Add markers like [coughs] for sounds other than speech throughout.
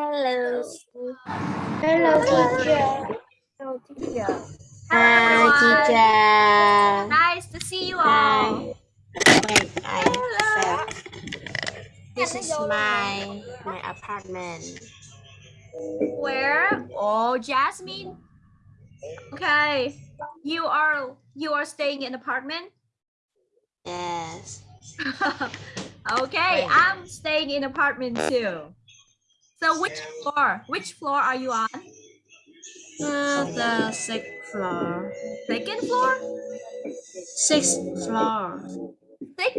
Hello. Hello, teacher. Hello, teacher. Hi, teacher. Nice to see you all. Hi. Wait, I Hello. This is my my apartment. Where? Oh, Jasmine. Okay. You are you are staying in apartment? Yes. [laughs] okay, Wait. I'm staying in apartment too. So which floor? Which floor are you on? Uh, the sixth floor. Second floor? Sixth floor. Six?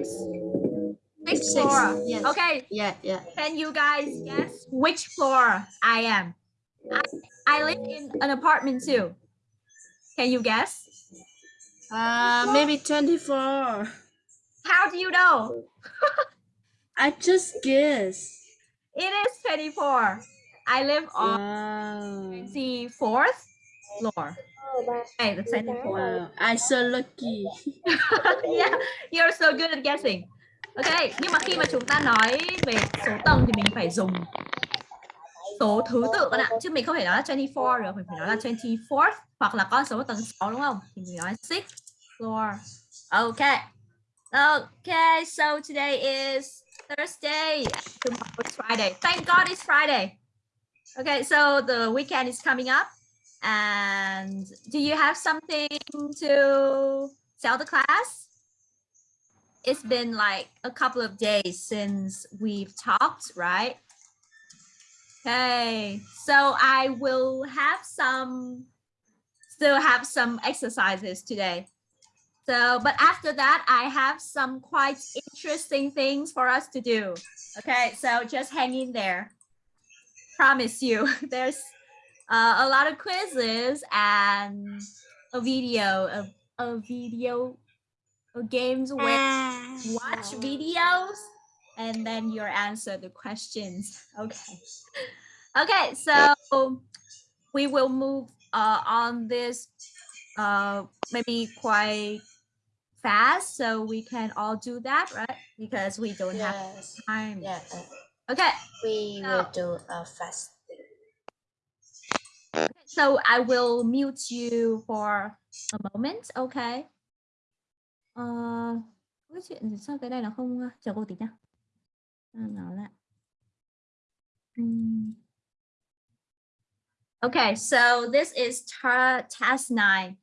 Sixth Six, floor. yes. Okay, Yeah, yeah. can you guys guess which floor I am? I, I live in an apartment too. Can you guess? Uh, maybe 24. How do you know? [laughs] I just guess. It is 24. I live on Wow. 24th floor. Okay, the 24th. Wow. I so lucky. [laughs] yeah, you're so good at guessing. Ok, nhưng mà khi mà chúng ta nói về số tầng thì mình phải dùng số thứ tự các bạn ạ. Chứ mình không thể nói là 24 được, mình phải nói là 24th hoặc là con số tầng 6 đúng không? Thì mình nói 6 floor. Okay. Okay, so today is Thursday. Tomorrow is Friday. Thank God it's Friday. Okay, so the weekend is coming up. And do you have something to tell the class? It's been like a couple of days since we've talked, right? Okay, so I will have some, still have some exercises today. So, but after that, I have some quite interesting things for us to do. Okay, so just hang in there. Promise you, [laughs] there's uh, a lot of quizzes and a video, a, a video, of games where watch videos and then you answer the questions. Okay. Okay, so we will move uh, on this uh, maybe quite fast so we can all do that, right? Because we don't have time. Yeah. uh, Okay, We So- will do a fast. so I will mute you for a moment, okay? Có cái chuyện gì sao cái này nó không uh, chờ cô tí nhá. Nó lại. Okay, so this is ta task nine.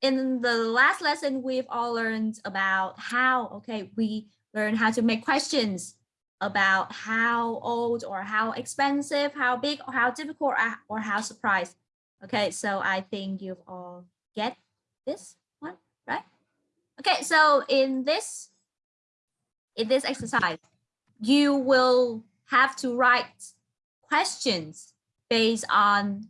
In the last lesson, we've all learned about how, okay, we learn how to make questions about how old or how expensive, how big or how difficult or, how surprised. Okay, so I think you've all get this one, right? Okay, so in this, in this exercise, you will have to write questions based on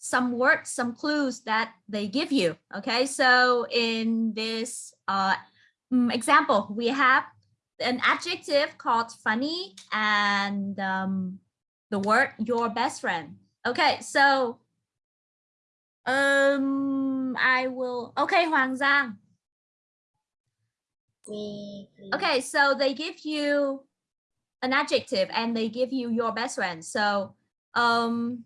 some words, some clues that they give you. Okay, so in this uh, mm, example, we have an adjective called funny and um, the word your best friend. Okay, so um, I will. Okay, Hoàng Giang. Okay, so they give you an adjective and they give you your best friend. So um,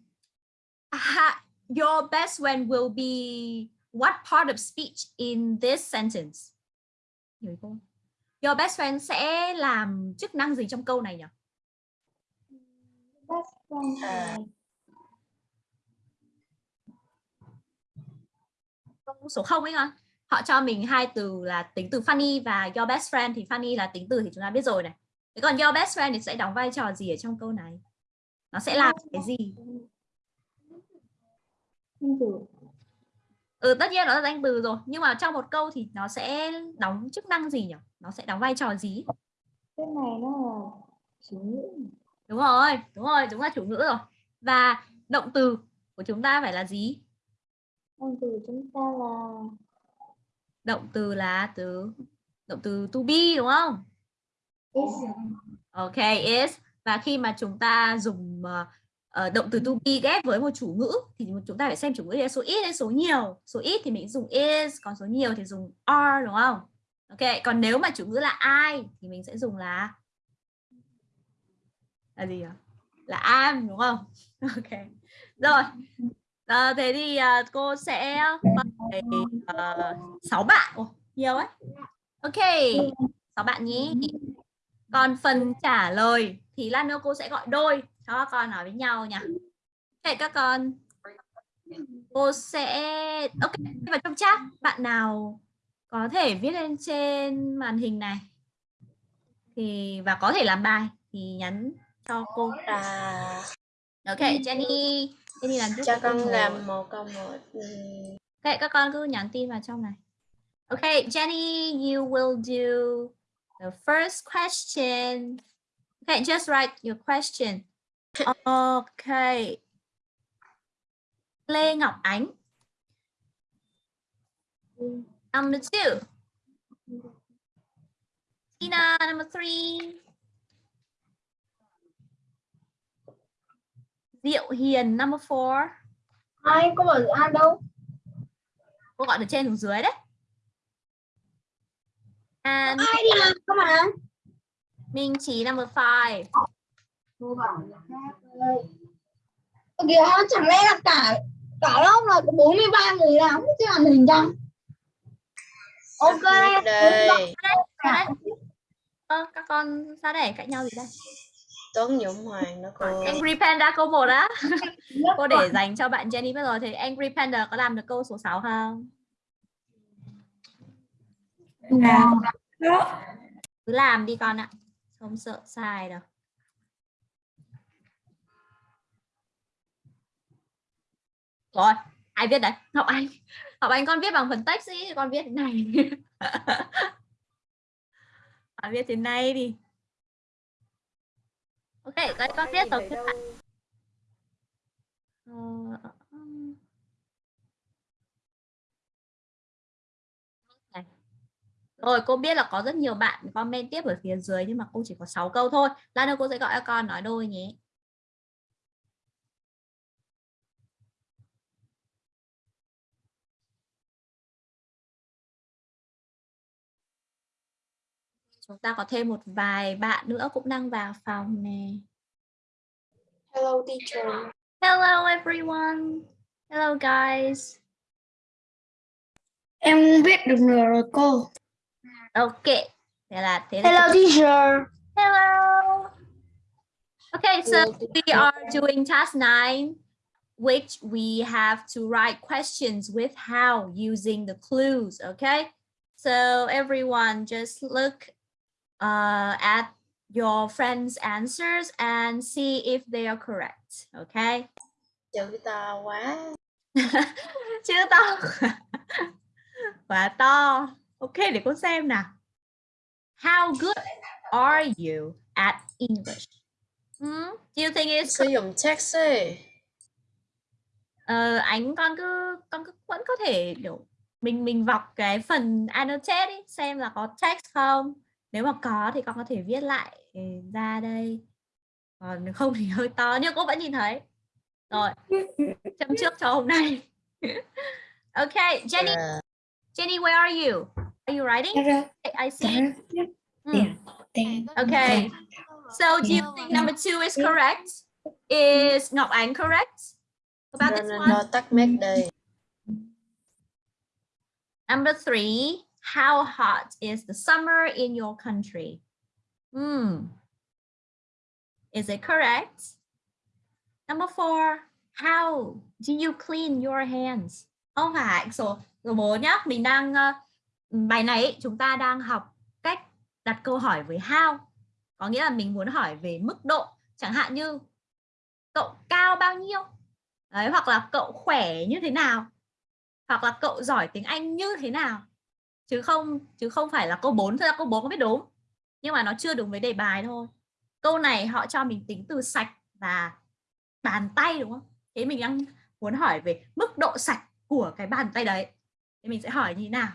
your best friend will be what part of speech in this sentence? Hiểu không? Your best friend sẽ làm chức năng gì trong câu này nhỉ? Uh, Câu số 0 ấy hả? Họ cho mình hai từ là tính từ funny và your best friend thì funny là tính từ thì chúng ta biết rồi này. Thế còn your best friend thì sẽ đóng vai trò gì ở trong câu này? Nó sẽ làm cái gì? Ừ, tất nhiên nó là danh từ rồi nhưng mà trong một câu thì nó sẽ đóng chức năng gì nhỉ? Nó sẽ đóng vai trò gì? Cái này nó là chủ ngữ. Đúng rồi, đúng rồi, đúng là chủ ngữ rồi. Và động từ của chúng ta phải là gì? Động từ chúng ta là Động từ là từ động từ to be đúng không? is. Ok, is. Và khi mà chúng ta dùng ờ, Ờ, động từ to be ghép với một chủ ngữ thì chúng ta phải xem chủ ngữ là số ít hay số nhiều. Số ít thì mình dùng is, còn số nhiều thì dùng are đúng không? Ok, còn nếu mà chủ ngữ là ai thì mình sẽ dùng là là gì ạ? là am đúng không? [laughs] Ok. Rồi. À, thế thì uh, cô sẽ mời ờ, sáu bạn. Ồ, nhiều ấy. Ok. Sáu bạn nhé còn phần trả lời thì lát nữa cô sẽ gọi đôi cho các con nói với nhau nhỉ ok các con. Cô sẽ ok vào trong chat. Bạn nào có thể viết lên trên màn hình này. Thì và có thể làm bài thì nhắn cho cô À, ok Jenny. Jenny làm giúp cho con làm một câu một. Ừm, ok các con cứ nhắn tin vào trong này. Ok Jenny you will do the first question. Okay just write your question okay Lê Ngọc Ánh. Number two. Tina number three. Diệu Hiền number four. Ai có bảo ai đâu? Cô gọi từ trên xuống dưới đấy. And ai đi làm cơ mà Minh Trí number five cô bảo là khác ơi. Kìa chẳng lẽ là cả cả lớp là có 43 người làm chứ làm hình chăng ok. Đây. các con ra đây cạnh nhau gì đây? Tuấn Dũng Hoàng đó cô. Angry Panda câu 1 á. [laughs] Cô để dành cho bạn Jenny bây giờ thì Angry Panda có làm được câu số 6 không? Cứ làm đi con ạ. Không sợ sai đâu rồi, ai viết đấy? Ngọc Anh. Ngọc Anh con viết bằng phần text ý, con viết thế này. [laughs] Con viết thế này đi. Ok đây con viết rồi các bạn Rồi, cô biết là có rất nhiều bạn comment tiếp ở phía dưới nhưng mà cô chỉ có 6 câu thôi. Lát nữa cô sẽ gọi các con nói đôi nhé. Chúng ta có thêm một vài bạn nữa cũng đang vào phòng nè. Hello teacher. Hello everyone. Hello guys. em viết được nửa rồi cô Ok. Thế là thế là hello teacher Hello. Okay, so we are doing task nine, which we have to write questions with how using the clues. Okay, so everyone just look uh, at your friends' answers and see if they are correct. Okay. Chữ to quá. [laughs] Chữ to. [laughs] Quá to. Ok, để con xem nào. How good are you at English? Hmm? Do you think it's Sử dụng text ấy. Ờ, ánh con cứ con cứ vẫn có thể kiểu mình mình vọc cái phần annotate đi xem là có text không nếu mà có thì con có thể viết lại ừ, ra đây. Còn không thì [laughs] hơi to nhưng cô vẫn nhìn thấy. Rồi [laughs] chấm trước cho hôm nay. [laughs] Ok Jenny. À, Jenny where are you? Are you writing? I see. Hmm. Tiền. Okay. So do you think number two is correct? Is Ngọc Ánh correct? About no, this no, one? no, tắt mic đây. Number three, how hot is the summer in your country? Hmm. Is it correct? Number four, how do you clean your hands? Không phải số số 4 nhá, mình đang ờ, bài này ấy, chúng ta đang học cách đặt câu hỏi với how. Có nghĩa là mình muốn hỏi về mức độ, chẳng hạn như cậu cao bao nhiêu? Đấy, hoặc là cậu khỏe như thế nào? hoặc là cậu giỏi tiếng Anh như thế nào chứ không chứ không phải là câu 4 thôi câu 4 có biết đúng. Nhưng mà nó chưa đúng với đề bài thôi. Câu này họ cho mình tính từ sạch và bàn tay, đúng không? Thế mình đang muốn hỏi về mức độ sạch của cái bàn tay đấy. Thì mình sẽ hỏi như thế nào?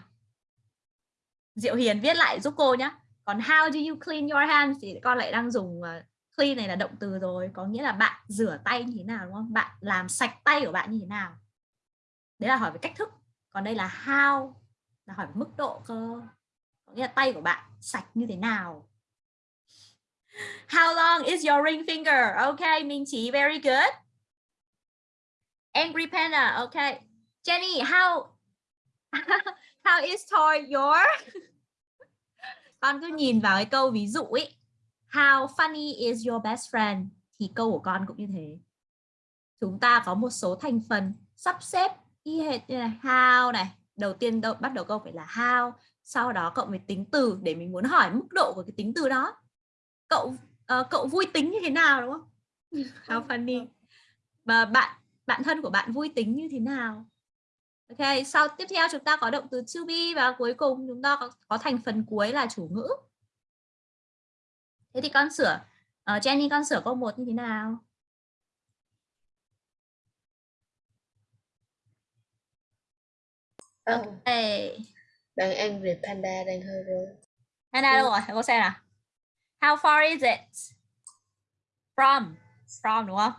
Diệu Hiền viết lại giúp cô nhé còn how do you clean your hands? Thì con lại đang dùng ờ, clean này là động từ rồi. Có nghĩa là bạn rửa tay như thế nào, đúng không? Bạn làm sạch tay của bạn như thế nào? Đấy là hỏi về cách thức. Còn đây là how là hỏi mức độ cơ có nghĩa là tay của bạn sạch như thế nào How long is your ring finger? Okay, Minh Chí, very good. Angry Panda, okay. Jenny, how [laughs] how is toy your? con cứ nhìn vào cái câu ví dụ ấy. How funny is your best friend? Thì câu của con cũng như thế. Chúng ta có một số thành phần sắp xếp y hệt như này. How này. Đầu tiên đâu, bắt đầu câu phải là how. Sau đó cộng với tính từ để mình muốn hỏi mức độ của cái tính từ đó. Cậu uh, cậu vui tính như thế nào đúng không? [laughs] How funny. Và bạn bạn thân của bạn vui tính như thế nào? Ok, sau tiếp theo chúng ta có động từ to be và cuối cùng chúng ta có, có thành phần cuối là chủ ngữ. Thế thì con sửa uh, Jenny con sửa câu 1 như thế nào? Ờ, Hey. đang angry panda đang hơi rồi. Hana đâu rồi? Cô xem nào. How far is it? From. From đúng không?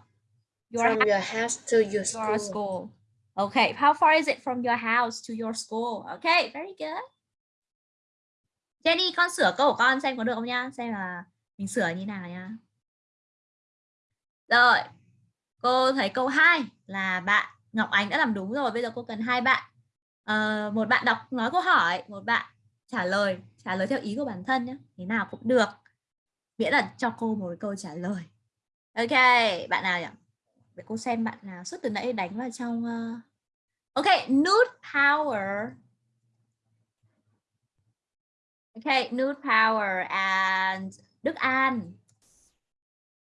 Your From your house to your your school. school. Okay, how far is it from your house to your school? Okay, very good. Jenny, con sửa câu của con xem có được không nhá? Xem là mình sửa như nào nhá. Rồi, cô thấy câu 2 là bạn Ngọc Ánh đã làm đúng rồi. Bây giờ cô cần hai bạn uh, một bạn đọc nói câu hỏi, một bạn trả lời, trả lời theo ý của bản thân nhé. Thế nào cũng được. Miễn là cho cô một câu trả lời. Ok, bạn nào nhỉ? Để cô xem bạn nào suốt từ nãy đánh vào trong uh... Ok, nude power. Ok, nude power and Đức An.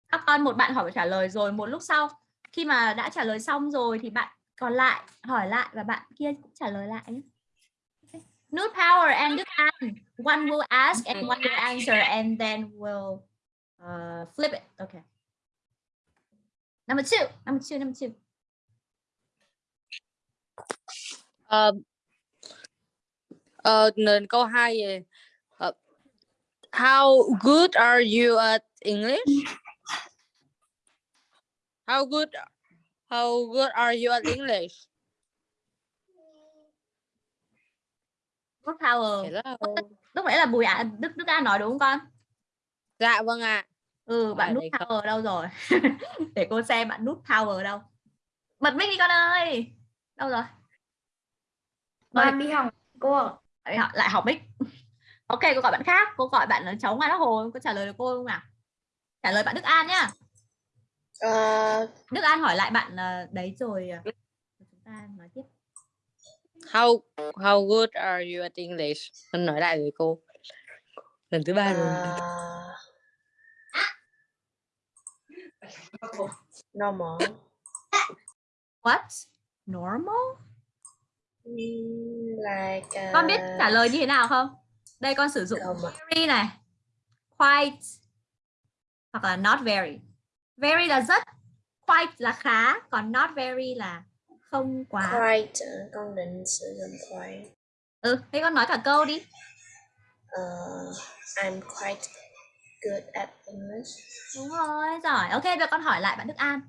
Các con một bạn hỏi trả lời rồi, một lúc sau khi mà đã trả lời xong rồi thì bạn còn lại hỏi lại và bạn kia cũng trả lời lại nhé. Okay. Nude power and Đức An. One will ask and one will answer and then we'll uh, flip it. Okay. Number two, number two, number two. Ờ, ờ, nên câu 2 về ờ, How good are you at English? How good How good are you at English? Good power. Hello. Lúc nãy là Bùi ạ, Đức Đức An nói đúng không con? Dạ vâng ạ. Ừ, bạn Ở nút đây không. power đâu rồi? [laughs] Để cô xem bạn nút power đâu. Bật mic đi con ơi. Đâu rồi? Con đi học cô ạ. lại học, lại học mic. Ok, cô gọi bạn khác. Cô gọi bạn cháu ngoài Bắc Hồ. Có trả lời được cô không nào? Trả lời bạn Đức An nhá. Ờ, Đức An hỏi lại bạn ờ, đấy rồi ờ, chúng ta nói tiếp. How How good are you at English? Con nói lại với cô. Lần thứ ba rồi. normal. What? Normal? Mm, Like Con biết uh, trả lời như thế nào không? Đây con sử dụng very này, quite hoặc là not very. Very là rất, quite là khá, còn not very là không quá. quite. ờ, Con định sử dụng quite. Ừ, thế con nói cả câu đi. Ờ, I'm quite good at English. Đúng rồi, giỏi. Ok, bây giờ con hỏi lại bạn Đức An.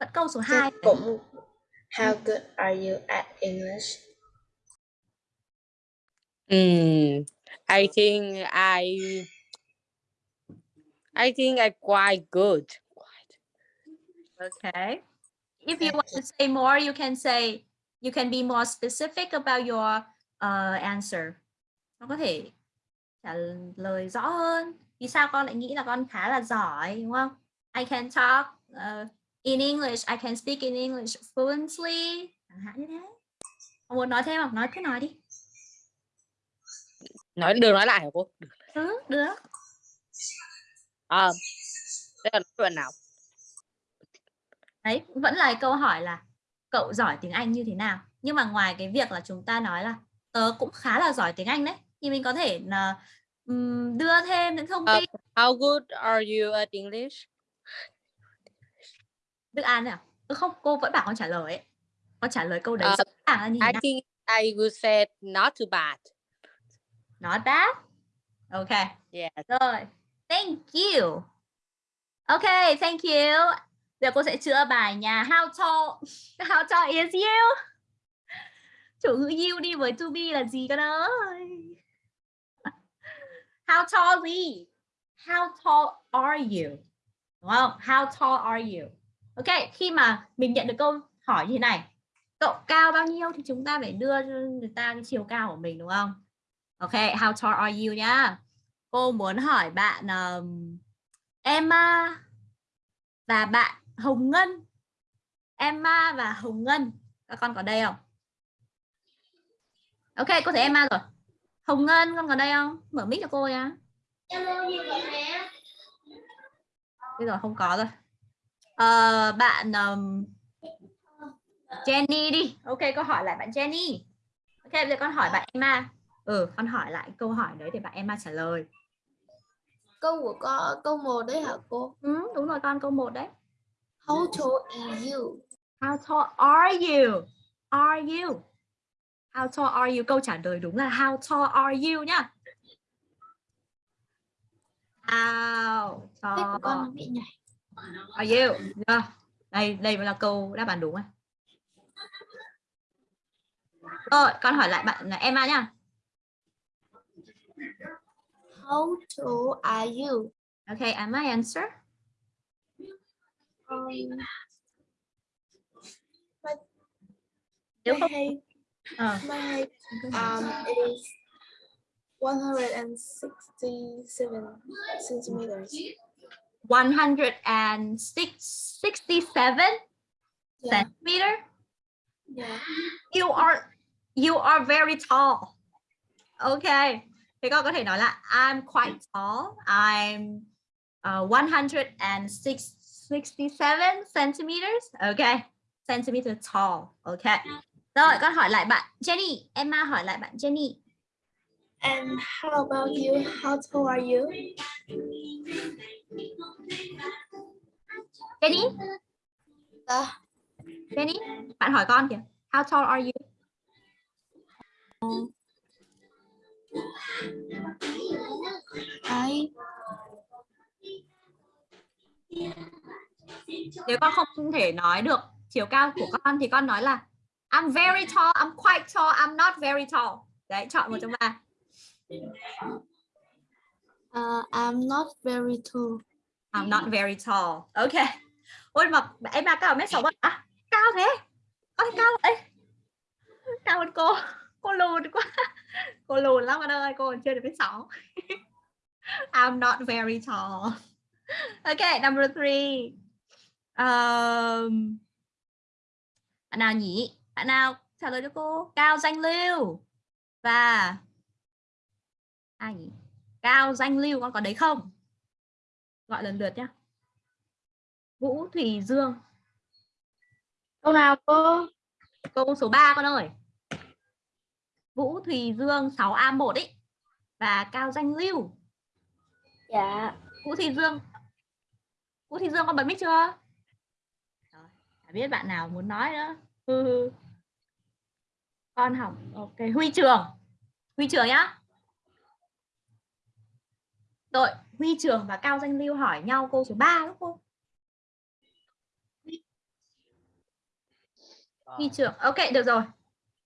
Vẫn câu số Thế 2. cũng How good are you at English? Hmm, I think I I think I quite good. Okay. If you want to say more, you can say, you can be more specific about your uh, answer. Con có thể trả lời rõ hơn. Vì sao con lại nghĩ là con khá là giỏi, đúng không? I can talk uh, in English, I can speak in English fluently. Chẳng hạn như thế. Con muốn nói thêm không? Nói cứ nói đi. Nói được nói lại hả cô? Ừ, được. À, đây là đoạn nào? Đấy, vẫn là câu hỏi là cậu giỏi tiếng Anh như thế nào? Nhưng mà ngoài cái việc là chúng ta nói là tớ cũng khá là giỏi tiếng Anh đấy, thì mình có thể là ừm, đưa thêm những thông Ờ, tin. How good are you at English? Đức An? Ừ, không, cô vẫn bảo con trả lời ấy. Con trả lời câu đấy Ờ, rõ ràng là như thế I nào? think I would say not too bad. Not bad. Ok. Yes. Rồi. Thank you. Ok, thank you. Giờ cô sẽ chữa bài nhà how tall how tall is you? Chủ ngữ you đi với to be là gì con ơi? How tall is he? how tall are you đúng không how tall are you ok khi mà mình nhận được câu hỏi như thế này cậu cao bao nhiêu thì chúng ta phải đưa cho người ta cái chiều cao của mình đúng không ok how tall are you nhá cô muốn hỏi bạn um, Emma và bạn Hồng Ngân. Emma và Hồng Ngân các con có đây không? Ok cô thấy Emma rồi. Hồng Ngân con có đây không? Mở mic cho cô nhá bây giờ không có rồi. Ờ, bạn um, Jenny đi. Ok câu hỏi lại bạn Jenny. Ok bây giờ con hỏi bạn Emma. Ừ con hỏi lại câu hỏi đấy để bạn Emma trả lời Câu của con câu 1 đấy hả cô? ừ, đúng rồi con câu 1 đấy How tall is you? How tall are you? Are you? How tall are you? Câu trả lời đúng là how tall are you nhá. How con tall bị nhảy. are you? Được. Đây, đây mới là câu đáp án đúng này. Rồi, con hỏi lại bạn Emma nhá. How tall are you? Okay, Emma answer. Um, my height, ờ, my height um, is 167 centimeters. 167 Yeah, centimeter. yeah. You are you are very tall. Okay. Thế con có thể nói là I'm quite tall. I'm uh, 167 centimeters. Okay. Centimeter tall. Okay. Rồi con hỏi lại bạn Jenny. Emma hỏi lại bạn Jenny. And how about you? How tall are you? Jenny, À, Jenny, bạn hỏi con kìa. How tall are you? I Nếu con không thể nói được chiều cao của con thì con nói là I'm very tall, I'm quite tall, I'm not very tall. Đấy, chọn một trong ba. uh, I'm not very tall. I'm not very tall. Ok. Ôi mà em mà cao mét sáu à? Cao thế? Con cao vậy? Cao hơn cô. Cô lùn quá. [laughs] Cô lùn lắm con ơi, cô còn chưa được mét sáu. I'm not very tall. [laughs] Ok, number three. Um, bạn nào nhỉ? Bạn nào trả lời cho cô? Cao danh lưu và ai nhỉ? Cao danh lưu con có đấy không? Gọi lần lượt nhá. Vũ Thùy Dương. Câu nào cô? Câu số 3 con ơi. Vũ Thùy Dương 6A1 ấy. Và Cao Danh Lưu. Dạ. Vũ Thùy Dương. Vũ Thùy Dương con bật mic chưa? Rồi, biết bạn nào muốn nói nữa. Hừ hừ. Con học. Ok, Huy Trường. Huy Trường nhá. Rồi, Huy Trường và Cao Danh Lưu hỏi nhau câu số 3 đúng không? Huy Trường. Ok, được rồi.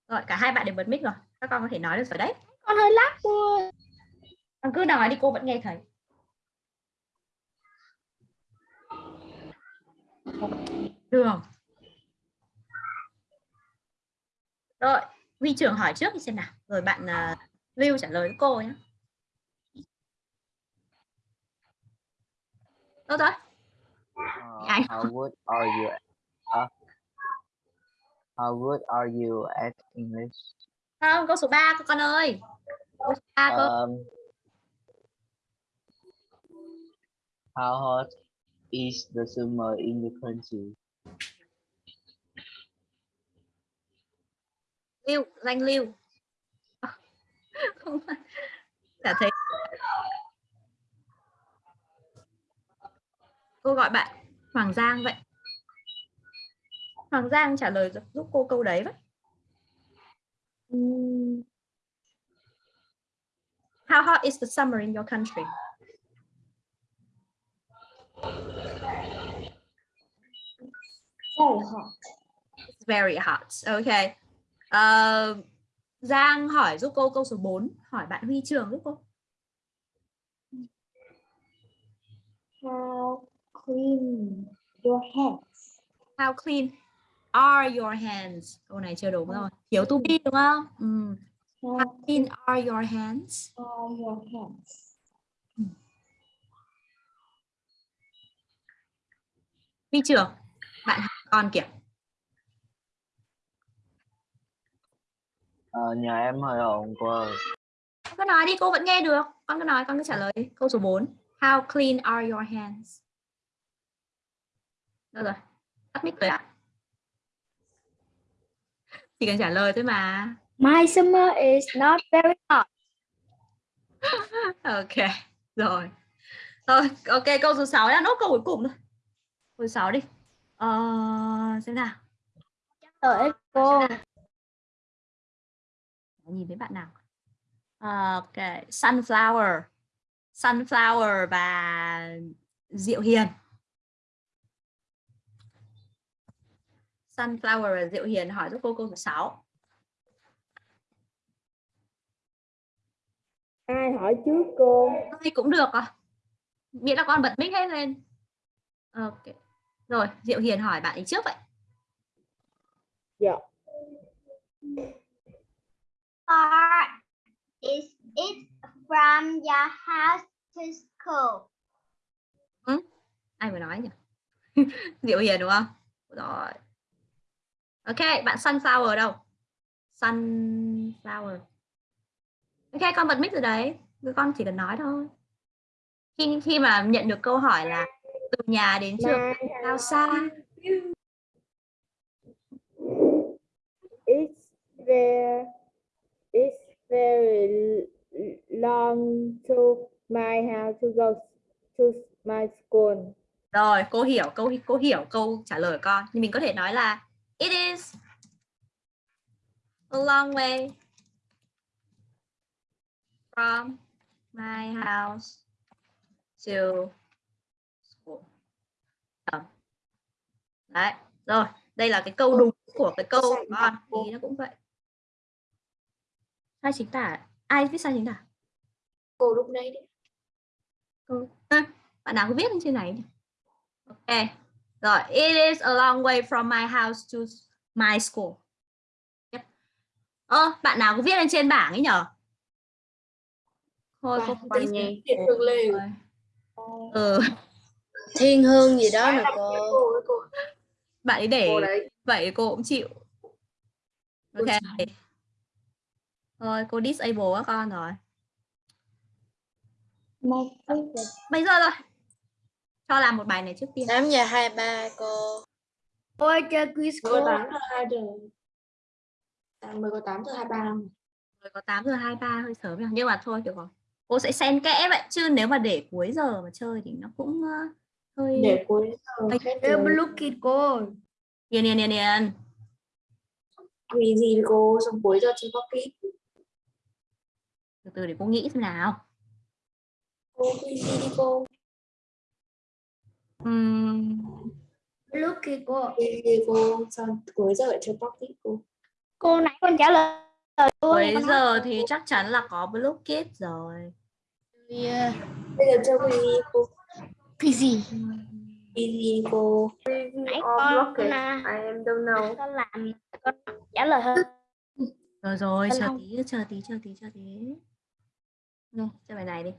Rồi, cả hai bạn đều bật mic rồi. Các con có thể nói được rồi đấy. Con hơi lắc cô. Con cứ nói đi cô vẫn nghe thấy. Đường. Rồi, Huy trưởng hỏi trước đi xem nào. Rồi bạn uh, Lưu trả lời với cô nhé. Đâu rồi? Uh, how good are you? Uh, how good are you at English? Không, câu số 3 con ơi. Câu số 3 cơ. Um, how hot is the summer in the country? Lưu, danh Lưu. Không. Chả thấy. Cô gọi bạn Hoàng Giang vậy. Hoàng Giang trả lời giúp cô câu đấy vậy. How hot is the summer in your country? Very hot. It's very hot. Okay. Ờ, Giang hỏi giúp cô câu số 4, hỏi bạn Huy Trường giúp cô. How clean your hands? How clean are your hands? Câu này chưa đúng rồi. Thiếu to be đúng không? Ừ. How How clean are your hands? are your hands? Huy trưởng, bạn con kìa. Ờ, nhà em hơi ồn cô ơi. Con cứ nói đi, cô vẫn nghe được. Con cứ nói, con cứ trả lời đi. Câu số 4. How clean are your hands? Đâu rồi? Tắt mic rồi ạ. Chỉ cần trả lời thôi mà. My summer is not very hot. Ok, rồi. Rồi, ok, câu số 6 đã nốt câu cuối cùng thôi. Câu số 6 đi. Ờ, xem nào. Tới cô. nhìn thấy bạn nào À, ok sunflower sunflower và diệu hiền sunflower và diệu hiền hỏi giúp cô câu số 6 Ai hỏi trước cô? Ai cũng được à miễn là con bật mic hết lên. Ok. Rồi diệu hiền hỏi bạn ấy trước vậy. Dạ. far is it from your house to school? ai vừa nói nhỉ? [laughs] Diệu hiền đúng không? Rồi ok bạn sunflower đâu? Sunflower. Ok con bật mic rồi đấy. Con chỉ cần nói thôi. Khi khi mà nhận được câu hỏi là từ nhà đến trường bao xa? It's there. It's very long to my house to go to my school. rồi cô hiểu câu cô hiểu câu trả lời của con. Nhưng mình có thể nói là it is a long way from my house to school. Ờ. đấy rồi đây là cái câu đúng của cái câu con thì nó cũng vậy. Sai chính tả. Ai viết sai chính tả? Cô lúc đấy. câu à, bạn nào có viết lên trên này ok rồi it is a long way from my house to my school. Yep. ơ bạn nào có viết lên trên bảng ấy nhở? Thôi cô Bạn nhỉ? Rồi. ừ. Thiên hương gì đó nè cô. Bạn ấy để vậy cô cũng chịu. Ok. thôi cô disable các con rồi. Bây giờ rồi cho làm một bài này trước tiên 8 giờ 23 cô. Ôi chơi quiz có 8 giờ 2 giờ. À, mới có 8 giờ 23 năm. Rồi có 8 giờ 23 hơi sớm nhỉ? nhưng mà thôi được rồi cô sẽ xen kẽ vậy chứ nếu mà để cuối giờ mà chơi thì nó cũng ờ, hơi Để cuối giờ rồi. look it cô. điền điền điền điền Vì gì cô xong cuối giờ chưa có kỹ. từ từ để cô nghĩ xem nào Cô gì đi cô. Ừm, Look it cô. Cô sao cuối giờ lại chưa kỹ cô. Cô nãy con trả lời luôn. cuối giờ thì chắc chắn là có blockade rồi Yeah. Bây giờ chưa vì gì cô. Cái gì? Vì gì cô. Nãy con à, I am don't know. con làm con trả lời hơn. rồi rồi chờ tí chờ tí chờ tí chờ tí rồi chơi bài này đi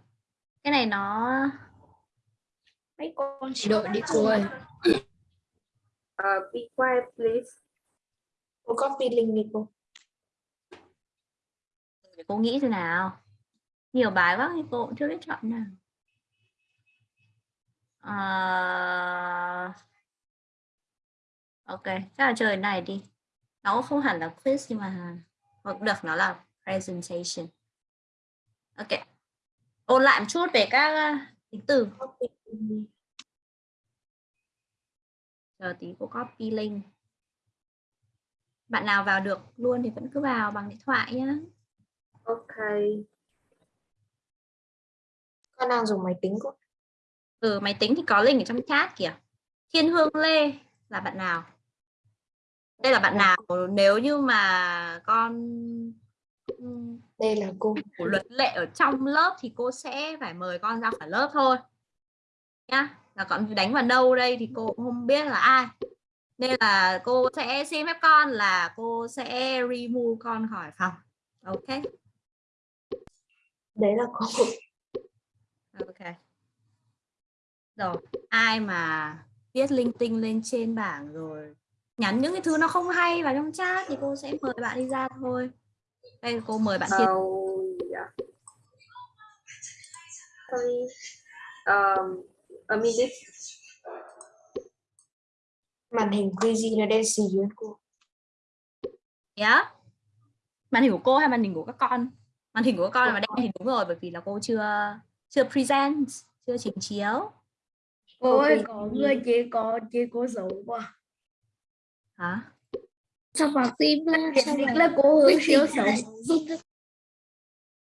cái này nó Mấy con Đợi đi cô ơi. Uh, [coughs] be quiet please. Cô copy link đi cô. để cô nghĩ thế nào nhiều bài quá thì cô cũng chưa biết chọn nào à... ok chắc là chơi cái này đi nó cũng không hẳn là quiz nhưng mà hoặc được nó là presentation ok ôn lại một chút về các uh, tính từ. Chờ tí cô copy link. Bạn nào vào được luôn thì vẫn cứ vào bằng điện thoại nhá. Ok. Con đang dùng máy tính cô. ừ máy tính thì có link ở trong chat kìa. Thiên hương lê là bạn nào? Đây là bạn nào? Nếu như mà con ừm, Đây là cô. của luật lệ ở trong lớp thì cô sẽ phải mời con ra khỏi lớp thôi nhá. Là con đánh vào đâu đây thì cô cũng không biết là ai. Nên là cô sẽ xin phép con là cô sẽ remove con khỏi phòng. Ok? Đấy là cô. Ok. Rồi ai mà viết linh tinh lên trên bảng rồi nhắn những cái thứ nó không hay vào trong chat thì cô sẽ mời bạn đi ra thôi. Đây cô mời bạn Thiên. Oh, yeah. Sorry. Um, a minute. Màn hình crazy nó đen xì luôn cô. yeah. màn hình của cô hay màn hình của các con màn hình của các con là đen thì đúng rồi bởi vì là cô chưa chưa present chưa trình chiếu Cô ơi, có người chỉ có chỉ có dấu quá. hả Sao vào tim là sao là cô hướng siêu xấu.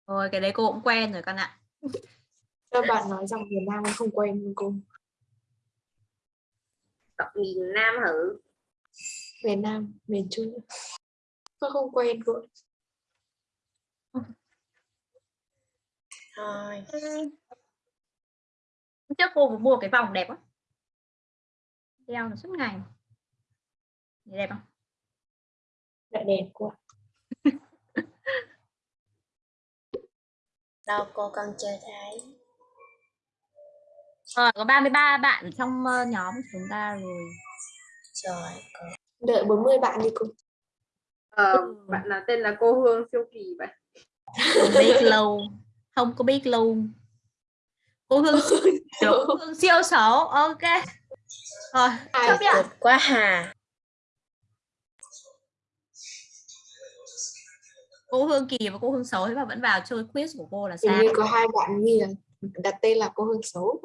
Thôi cái đấy cô cũng quen rồi con ạ. Các bạn nói rằng Việt Nam không quen cô. Đọc miền Nam hử? Việt Nam, miền Trung. Tôi không quen cô. Thôi. Hôm Trước cô vừa mua cái vòng đẹp quá. Đeo nó suốt ngày. Nhìn đẹp không? Lại đẹp quá. Đâu cô con chưa thấy. Rồi có 33 bạn trong ờ, nhóm của chúng ta rồi. Rồi cô. Đợi 40 bạn đi cô. Ờ, bạn nào tên là cô Hương siêu kỳ vậy? Không biết lâu. Không có biết luôn. Cô Hương siêu, cô Hương siêu xấu. Ok. Rồi, chấp nhận. Quá hà. Cô Hương kỳ và cô Hương xấu thế mà vẫn vào chơi quiz của cô là Hình sao? như có hai bạn nghi là đặt tên là cô Hương xấu.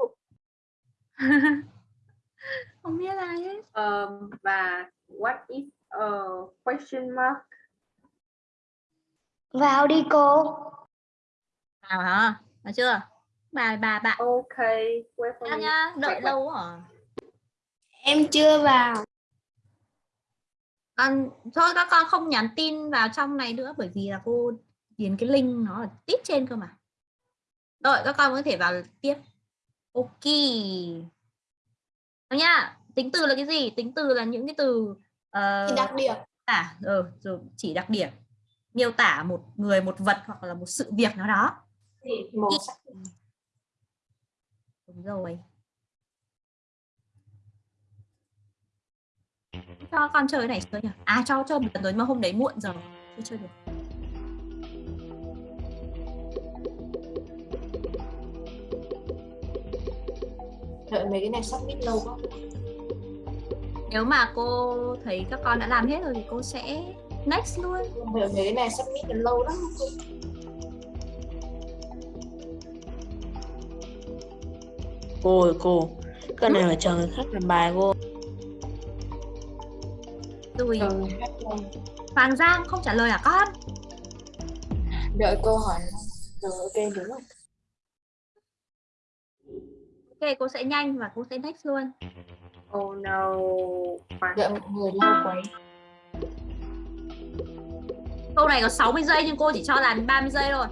[laughs] Không biết ai hết. Ờ, và what is a question mark? Vào đi cô. Nào hả? Nói chưa? 33 bạn. Ok, wait nhá, đợi Wait, lâu à? Em chưa vào. con thôi các con không nhắn tin vào trong này nữa bởi vì là cô điền cái link nó ở tít trên cơ mà rồi các con có thể vào tiếp ok. Nào nhá tính từ là cái gì? Tính từ là những cái từ Thì đặc điểm. tả ờ, rồi chỉ đặc điểm. Miêu tả một người một vật hoặc là một sự việc nào đó. Sắc. đúng rồi. Cho con chơi này chơi nhỉ à cho chơi một lần rồi mà hôm đấy muộn rồi. Chưa chơi được Đợi mấy cái này submit lâu quá. nếu mà cô thấy các con đã làm hết rồi thì cô sẽ next luôn Đợi mấy cái này submit nó lâu lắm. cô. Cô ơi cô. Cái này phải chờ người khác làm bài cô. rồi lâu. Hoàng Giang không trả lời à con Đợi câu hỏi. Rồi ok đúng rồi. Ok cô sẽ nhanh và cô sẽ next luôn Oh no. Đợi mọi người lâu quá. câu này có 60 giây nhưng cô chỉ cho làm 30 giây thôi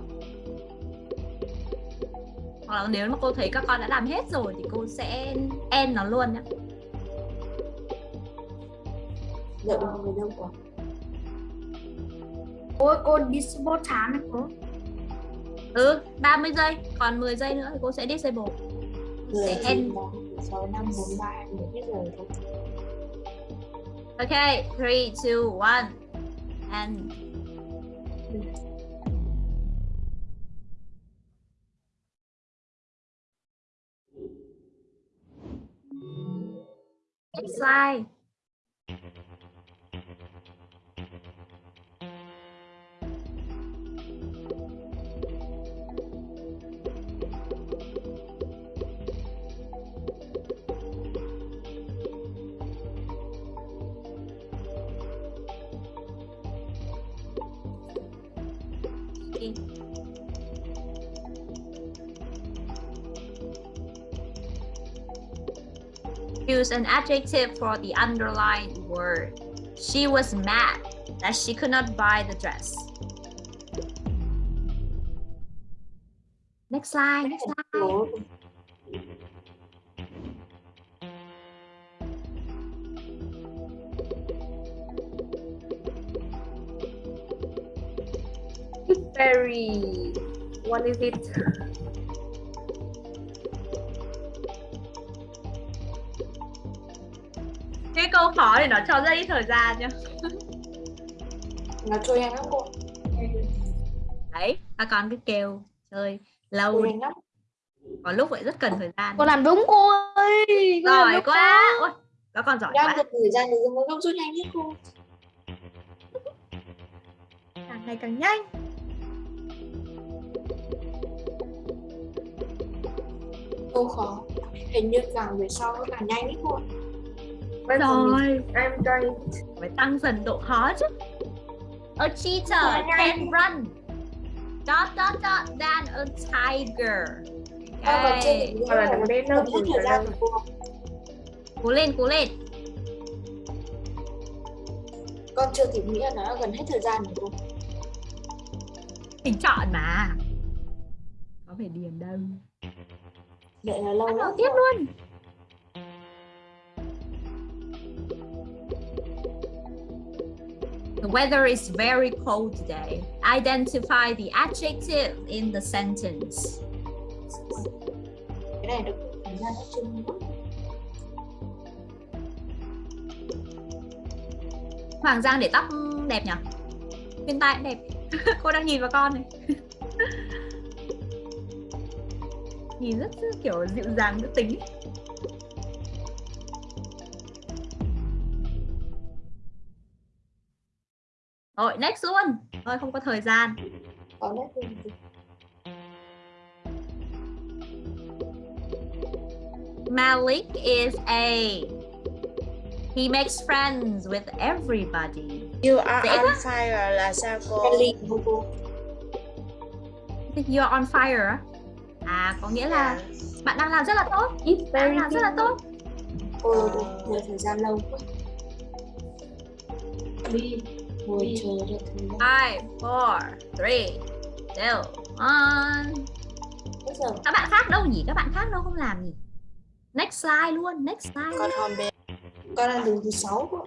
hoặc là nếu mà cô thấy các con đã làm hết rồi thì cô sẽ end nó luôn nhé Đợi mọi người lâu quá. Ôi, cô disable chán này cô. ừ 30 giây còn 10 giây nữa thì cô sẽ disable Là 6, 5, 4, 3, 2, 1 hết rồi thôi. ok 3 2 1 and Next slide. choose an adjective for the underlined word. She was mad that she could not buy the dress. Next slide, next slide. Fairy, what is it? Câu khó thì nó cho rất ít thời gian nhá Nó trôi nhanh lắm cô. đấy các con cứ kêu chơi lâu lắm. có lúc lại rất cần thời gian Con làm đúng cô ơi. Giỏi quá Ôi, các con giỏi Đang quá thời gian thì mới rút nhanh hết cô. càng ngày càng nhanh Câu khó. Hình như càng về sau nó càng nhanh hết cô. Rồi. I'm trying. phải tăng dần độ khó chứ. A cheetah can run. Dot dot dot than a tiger. Chưa okay. cố lên cố lên. Con chưa kịp nghĩ là nó đã gần hết thời gian của cô. mình chọn mà. Có phải điền đâu. Đợi là lâu lắm. tiếp luôn The weather is very cold today. Identify the adjective in the sentence. Cái này được. Hoàng Giang để tóc đẹp nhỉ? Bên tai cũng đẹp. [laughs] Cô đang nhìn vào con này. [laughs] nhìn rất kiểu dịu dàng nữ tính. Rồi, next luôn. Thôi không có thời gian. Có nét luôn. Malik is a he makes friends with everybody. You are Dễ on quá. fire là sao cô? Của cô. You're on fire. À có nghĩa là bạn đang làm rất là tốt. It's Bạn very làm rất là tốt. Cô thời gian lâu quá. Đi. Ngồi chờ gian. Five, four, three, two, one. Các bạn khác đâu nhỉ? Các bạn khác đâu không làm nhỉ? Next slide luôn, next slide. Con hòn bé. con đang đứng thứ sáu.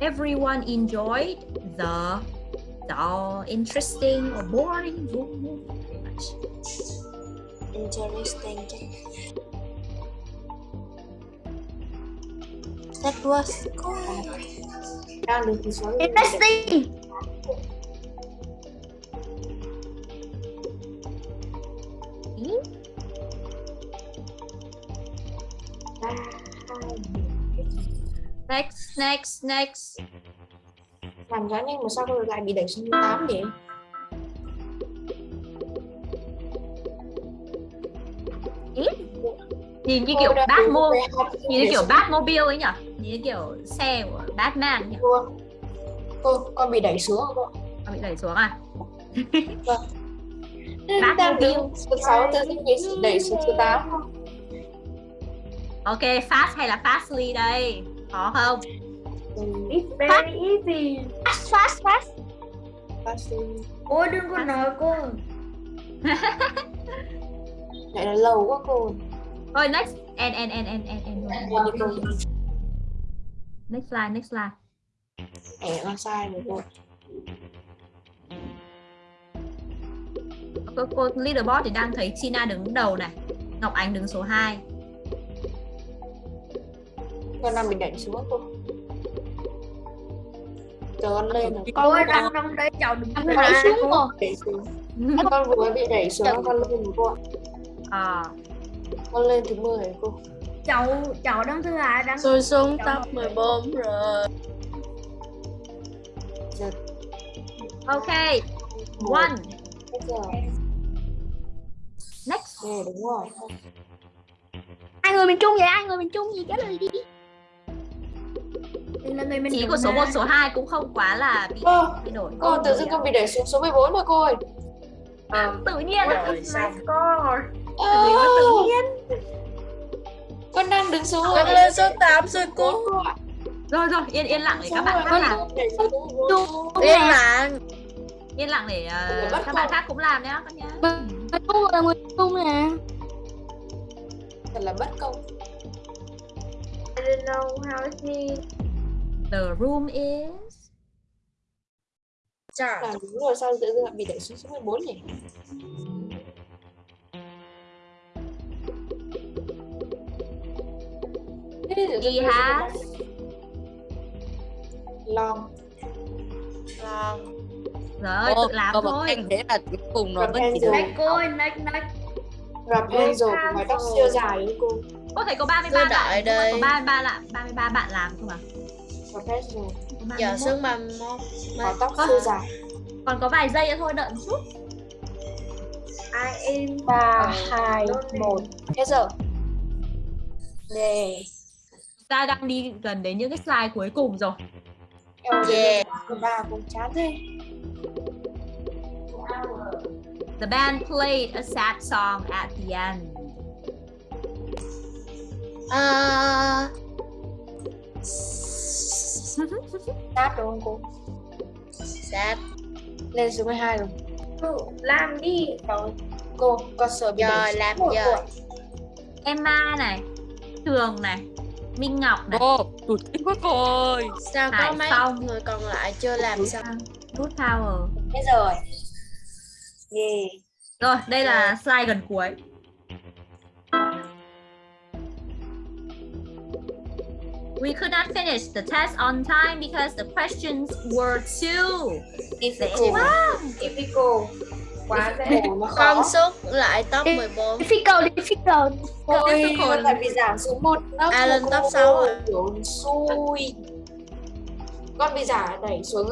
Everyone enjoyed the the interesting or boring much. Interesting. That was cool. Đang sáu. Interesting. Ý, Next, next, next. Làm giá nhanh mà sao cô lại bị đẩy xuống thứ tám vậy? Nhìn như kiểu Batmobile, nhìn như kiểu xuống- Batmobile ấy nhỉ? Như kiểu xe của Batman nhỉ? Cô, cô, con bị đẩy xuống cô. Nó bị đẩy xuống à? [laughs] Đang Batmobile. đứng thứ sáu tự nhiên đẩy xuống tám không? Ok, fast hay là fastly đây? Khó không? It's very easy. Fast, fast, fast. sĩ Ôi đừng có nói cô. lại là lâu quá cô. Thôi next, and and and and and and. Cô đi cô. Next slide, next slide. Ẻ con sai rồi cô. Cô, cô leaderboard thì đang thấy Tina đứng đầu này, Ngọc Ánh đứng số 2. Con đang bị đẩy xuống cô. Chờ con lên rồi. Con đang trong đấy cháu đừng Con đẩy xuống cô. Đẩy xuống. Con vừa bị đẩy xuống con lên rồi cô ạ. À, Con lên thứ 10 rồi cô. Cháu cháu đang thứ hai đang Tôi xuống top 14 rồi. Ok, một. one, next. Đúng rồi. Ai người miền Trung vậy? Ai người miền Trung gì trả lời đi. Là người miền của số ha. 1, số 2 cũng không quá là bị Ơ, thay đổi. cô tự dưng con bị đẩy xuống số 14 rồi cô ơi. Um, tự nhiên. is my score? Tự nhiên, Con đang đứng số Con lên số 8 rồi cô. Rồi rồi, yên yên lặng để các bạn khác Con làm. đẩy xuống số 14. Yên lặng. Yên lặng để ờ, bắt các bạn khác cũng làm nhá con nhá. Miền Trung là người Trung nè. Thật là bất công. I don't know how it means. The room is Làm đúng rồi sao tự dưng lại bị đẩy xuống số 14 nhỉ? He giờ has Long Trời ơi, Ô, tự làm có một thôi. anh thế là cuối cùng nó vẫn chỉ được Next cô ơi, next next. Rapunzel của mái tóc siêu dài ấy cô Có thể có 33 Tôi đợi bạn, đây. có 33 bạn, 33 bạn làm không à? Rapunzel Có giờ 31. xuống 31 mái tóc siêu dài Còn có vài giây nữa thôi, đợi một chút. I am ba Ờ, hai lonely. một hết giờ nè Ta đang đi gần đến những cái slide cuối cùng rồi. Yeah. yeah. ba cũng chán thế The band played a sad song at the end. à, sát đúng không cô sad lên số 12 rồi Cô, làm đi. rồi cô con sợ bị xuống làm giờ. Emma này, Trường này, Minh Ngọc này, ô tụt kinh quá cô ơi sao có Hải mấy Phong. người còn lại chưa làm xong Good Power. hết rồi yeah. Rồi, đây là slide gần cuối. We could not finish the test on time because the questions were too difficult Typical. Quá dễ. Nó khó con số lại top 14 Difficult, difficult. Ôi, difficult. tại vì giảm xuống một lớp À, lên top cô, sáu à? kiểu xui con bị giả đẩy xuống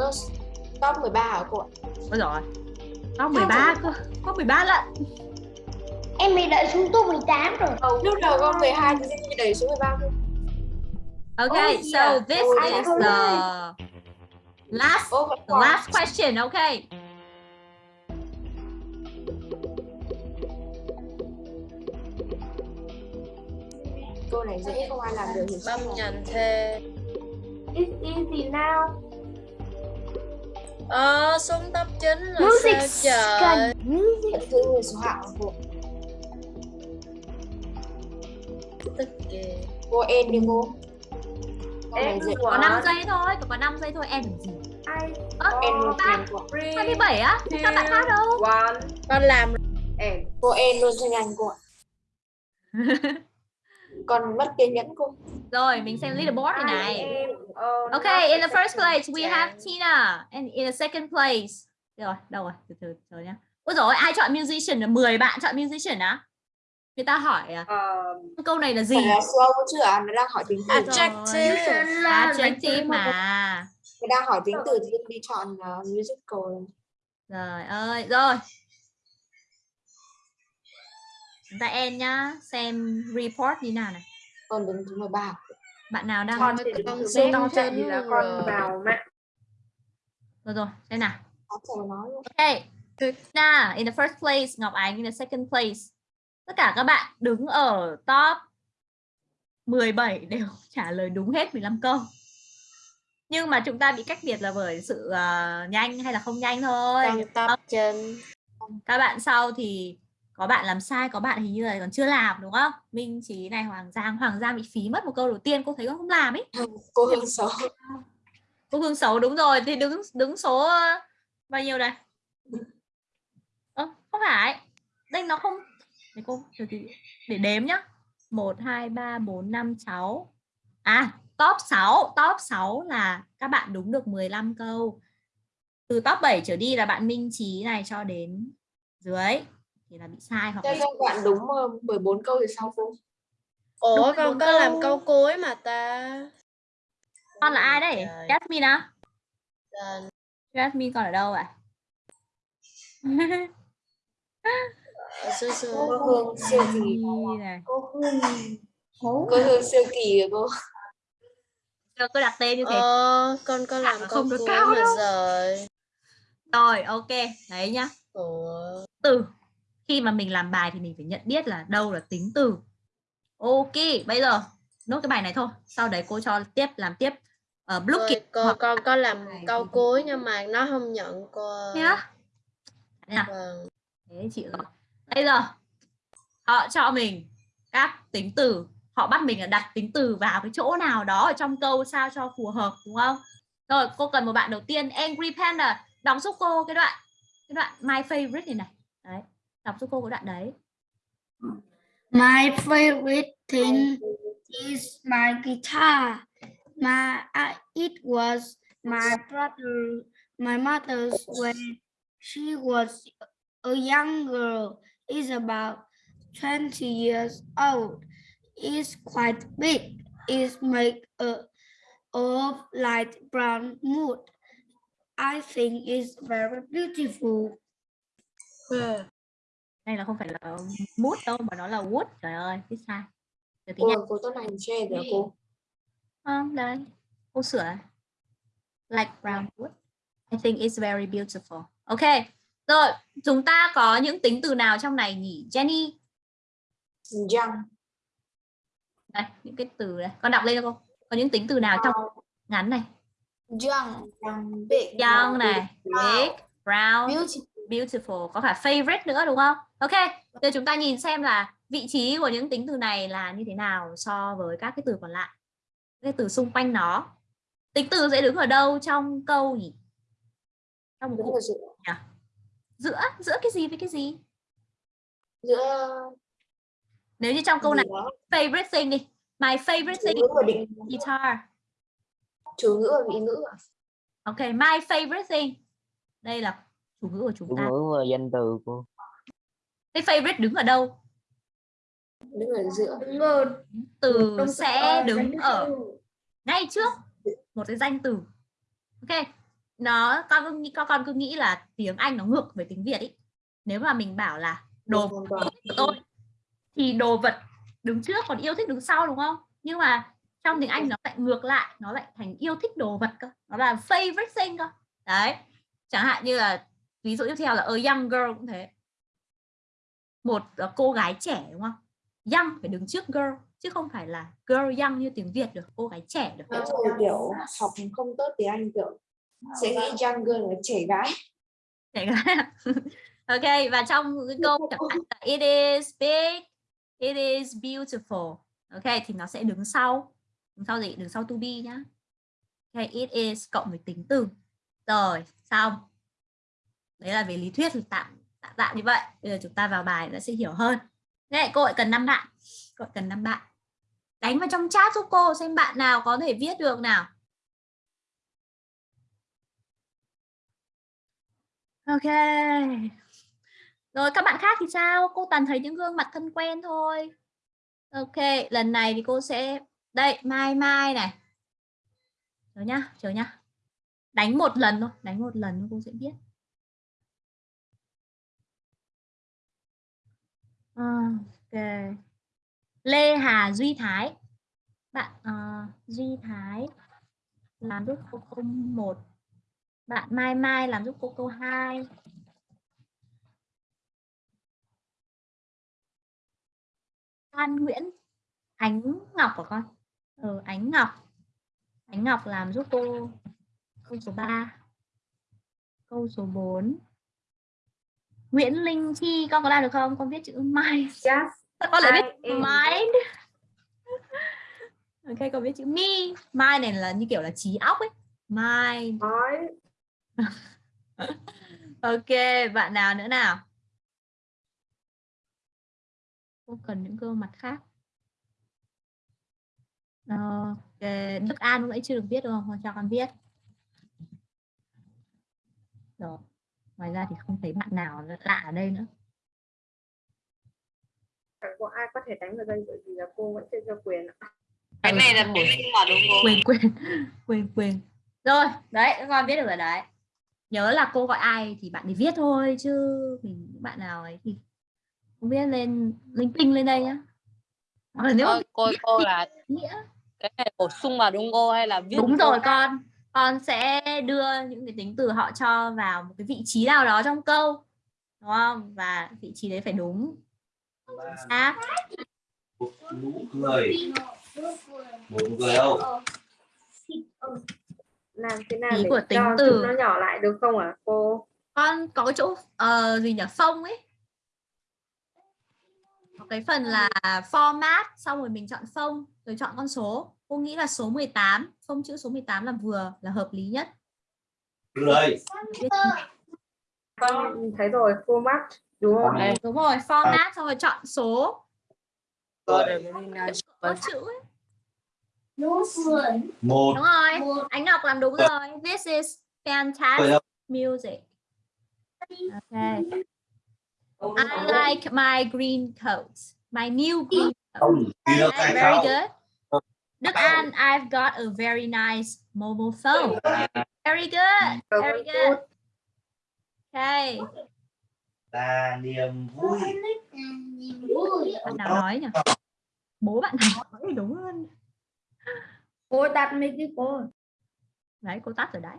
top 13 hả cô ạ Ôi rồi. Có 13 cơ. Có 13 lận. Em bị đợi xuống top 18 rồi. lúc đầu con 12 thì bị đẩy xuống 13 cơ Okay, Oh, so yeah. this Oh, is the last vẫn the last question, okay? Câu này dễ không ai làm được thì băm nhành thê It's easy now. ờ xuống top 9 là Music sao trời music. giữ người số hạng của cô tức kìa cô em đi cô dễ Có 5 Everyone. giây thôi, có 5 giây thôi em làm gì? I Ơ, em em của 27 á? Các bạn khác đâu? one con làm and cô em luôn cho nhanh cô ạ [laughs] còn mất kiên nhẫn cô Rồi, mình xem leaderboard này này. Uh, Okay, in the first place we have Tina and in the second place. Rồi, đâu rồi? Từ từ chờ nhá. Ôi rồi ai chọn musician là 10 bạn chọn musician á? Người ta hỏi à, um, câu này là gì? là slow chứ à nó đang hỏi tính từ adjective Adjective mà. nó đang hỏi tính từ thì đi chọn uh, musical Trời ơi, rồi. Chúng ta end nhá, xem report như nào này. còn đứng thứ 13 Bạn nào đang con thì con đứng số to chạy trên thì là con vào mạng rồi rồi, xem nào. Okay. Tina in the first place, Ngọc Ánh in the second place. Tất cả các bạn đứng ở top 17 đều [laughs] trả lời đúng hết 15 câu. Nhưng mà chúng ta bị cách biệt là bởi sự ờ, nhanh hay là không nhanh thôi. con top trên Các bạn sau thì có bạn làm sai, có bạn hình như là còn chưa làm đúng không? Minh Trí này, Hoàng Giang, Hoàng Giang bị phí mất một câu đầu tiên, cô thấy con không làm ấy. cô hương xấu Cô Hương xấu đúng rồi thì đứng đứng số ờ, bao nhiêu đây? Ơ, không phải. Đây nó không để cô để, đếm nhá. 1 2 3 4 5 6. À, top 6, top 6 là các bạn đúng được 15 câu. Từ top 7 trở đi là bạn Minh Trí này cho đến dưới thì là bị sai hoặc Cho là các bạn đúng uh, 14 câu thì sao cô ủa Đúng con có làm câu. câu cuối mà ta con là ai đây? Trời. Jasmine á? Lên. Jasmine con ở đâu ạ? Ở xưa xưa cô hương siêu kỳ này. cô hương cô hương siêu kỳ của cô Cho cô đặt tên như thế. ờ con có làm mà câu không được cuối cao mà đâu. rồi Rồi, ok. Đấy nhá. ủa Từ. Khi mà mình làm bài thì mình phải nhận biết là đâu là tính từ. Ok, bây giờ nốt cái bài này thôi. Sau đấy cô cho tiếp làm tiếp ở uh, Blue cô con có làm câu cuối nhưng mà nó không nhận cô ơi. nhá. Nha. vâng Thế chị rồi. Bây giờ họ cho mình các tính từ họ bắt mình là đặt tính từ vào cái chỗ nào đó ở trong câu sao cho phù hợp đúng không rồi cô cần một bạn đầu tiên Angry Panda đọc giúp cô cái đoạn cái đoạn my favorite này này đọc giúp cô cái đoạn đấy My favorite thing is my guitar. My uh, it was my brother, my mother's when she was a young girl. It's about 20 years old. It's quite big. It's made uh, of light brown wood. I think it's very beautiful. Đây là không phải là mood đâu mà nó là wood trời ơi biết sai. Từ tiếng Nhật cô tốt này share kìa cô. không đây. Cô sửa. Like brown wood. I think it's very beautiful. Ok rồi chúng ta có những tính từ nào trong này nhỉ? Jenny? Young. đây những cái từ này con đọc lên cho cô. Có những tính từ nào trong ngắn này? Young Young. Big. young này. Big brown. Beautiful beautiful có cả favorite nữa đúng không ok giờ chúng ta nhìn xem là vị trí của những tính từ này là như thế nào so với các cái từ còn lại cái từ xung quanh nó tính từ sẽ đứng ở đâu trong câu nhỉ trong một cụm giữa. giữa giữa cái gì với cái gì Giữa. nếu như trong câu này đó. favorite thing đi my favorite thing is guitar Chủ ngữ và vị ngữ. à? ok my favorite thing đây là chủ ngữ của chúng chủ ta. ngữ và danh từ cô cái favorite đứng ở đâu? Đứng ở giữa. từ sẽ đứng ở ngay trước một cái danh từ. Ok nó con cứ nghĩ con con cứ nghĩ là tiếng Anh nó ngược với tiếng Việt ý. Nếu mà mình bảo là đồ toàn. của tôi thì đồ vật đứng trước còn yêu thích đứng sau đúng không? Nhưng mà trong tiếng Anh nó lại ngược lại nó lại thành yêu thích đồ vật cơ. Nó là favorite thing cơ. Đấy chẳng hạn như là ví dụ tiếp theo là a young girl cũng thế. Một ờ, cô gái trẻ đúng không? Young phải đứng trước girl chứ không phải là girl young như tiếng Việt được cô gái trẻ được. Là kiểu học không tốt tiếng Anh kiểu sẽ nghĩ young girl là trẻ gái. Trẻ gái à? [laughs] ok và trong cái câu chẳng hạn là it is big it is beautiful. Ok thì nó sẽ đứng sau. Đứng sau gì? Đứng sau to be nhá. Ok it is cộng với tính từ. Rồi xong đấy là về lý thuyết tạm tạm tạm như vậy bây giờ chúng ta vào bài nó sẽ hiểu hơn Thế cô lại cần năm bạn cô cần năm bạn đánh vào trong chat giúp cô xem bạn nào có thể viết được nào Ok. Rồi các bạn khác thì sao? Cô toàn thấy những gương mặt thân quen thôi. Ok, lần này thì cô sẽ đây, Mai Mai này. Chờ nhá, chờ nhá. Đánh một lần thôi, đánh một lần cô sẽ biết. Ờ, ok. Lê Hà Duy Thái. Bạn uh, Duy Thái làm giúp cô câu 1. Bạn Mai Mai làm giúp cô câu 2. An Nguyễn Ánh Ngọc của con ừ, Ánh Ngọc Ánh Ngọc làm giúp cô câu số 3 câu số 4 Nguyễn Linh Chi con có làm được không? Con viết chữ Mai. Yes. Con lại viết mind ok con viết chữ mi. Mind này là như kiểu là trí óc ấy. Mind Nói. [laughs] ok bạn nào nữa nào? Cô cần những gương mặt khác. Ok Đức An lúc nãy chưa được viết đúng không? Cho con viết. Rồi ngoài ra thì không thấy bạn nào lạ ở đây nữa. Chẳng có ai có thể đánh vào đây bởi vì là cô vẫn chưa cho quyền ạ. Cái này là bổ sung vào đúng không? quên quên quên quên. Rồi đấy các con biết được rồi đấy. Nhớ là cô gọi ai thì bạn thì viết thôi chứ mình những bạn nào ấy thì không biết lên linh tinh lên đây nhá. Hoặc là nếu mà cô cô là nghĩa. cái này bổ sung vào đúng cô hay là viết đúng rồi con con sẽ đưa những cái tính từ họ cho vào một cái vị trí nào đó trong câu đúng không? Và vị trí đấy phải đúng. Xác nụ cười một nụ cười không Làm thế nào Ý để của tính cho từ. nó nhỏ lại được không ạ? Cô? con có cái chỗ ờ, gì nhỉ? Phông ấy. Ok cái phần là format xong rồi mình chọn phông rồi chọn con số. Cô nghĩ là số 18, phông chữ số 18 là vừa là hợp lý nhất. Viết con thấy rồi format đúng không Đây. đúng rồi, format xong rồi chọn số nice có chữ ấy. một Đúng rồi, Ánh Ngọc làm đúng rồi. This is fantastic music. Okay. I like my green coat. My new green coat. không Okay, very không good. Đức An, I've got a very nice mobile phone. Very good. Very good. Okay. là niềm vui Bạn nào nói nhỉ? Bố bạn nào nói đúng hơn. cô đặt mấy cái cô Đấy, cô tắt rồi đấy.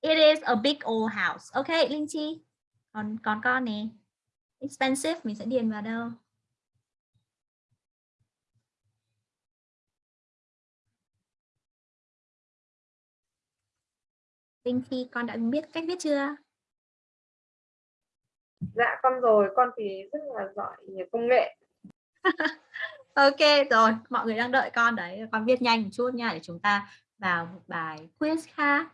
It is a big old house. Okay, Linh Chi. Còn còn con nè. Expensive mình sẽ điền vào đâu? Linh Chi con đã biết cách viết chưa? dạ con rồi con thì rất là giỏi về công nghệ [laughs] Ok rồi, mọi người đang đợi con đấy. Con viết nhanh một chút nha để chúng ta vào một bài quiz khác.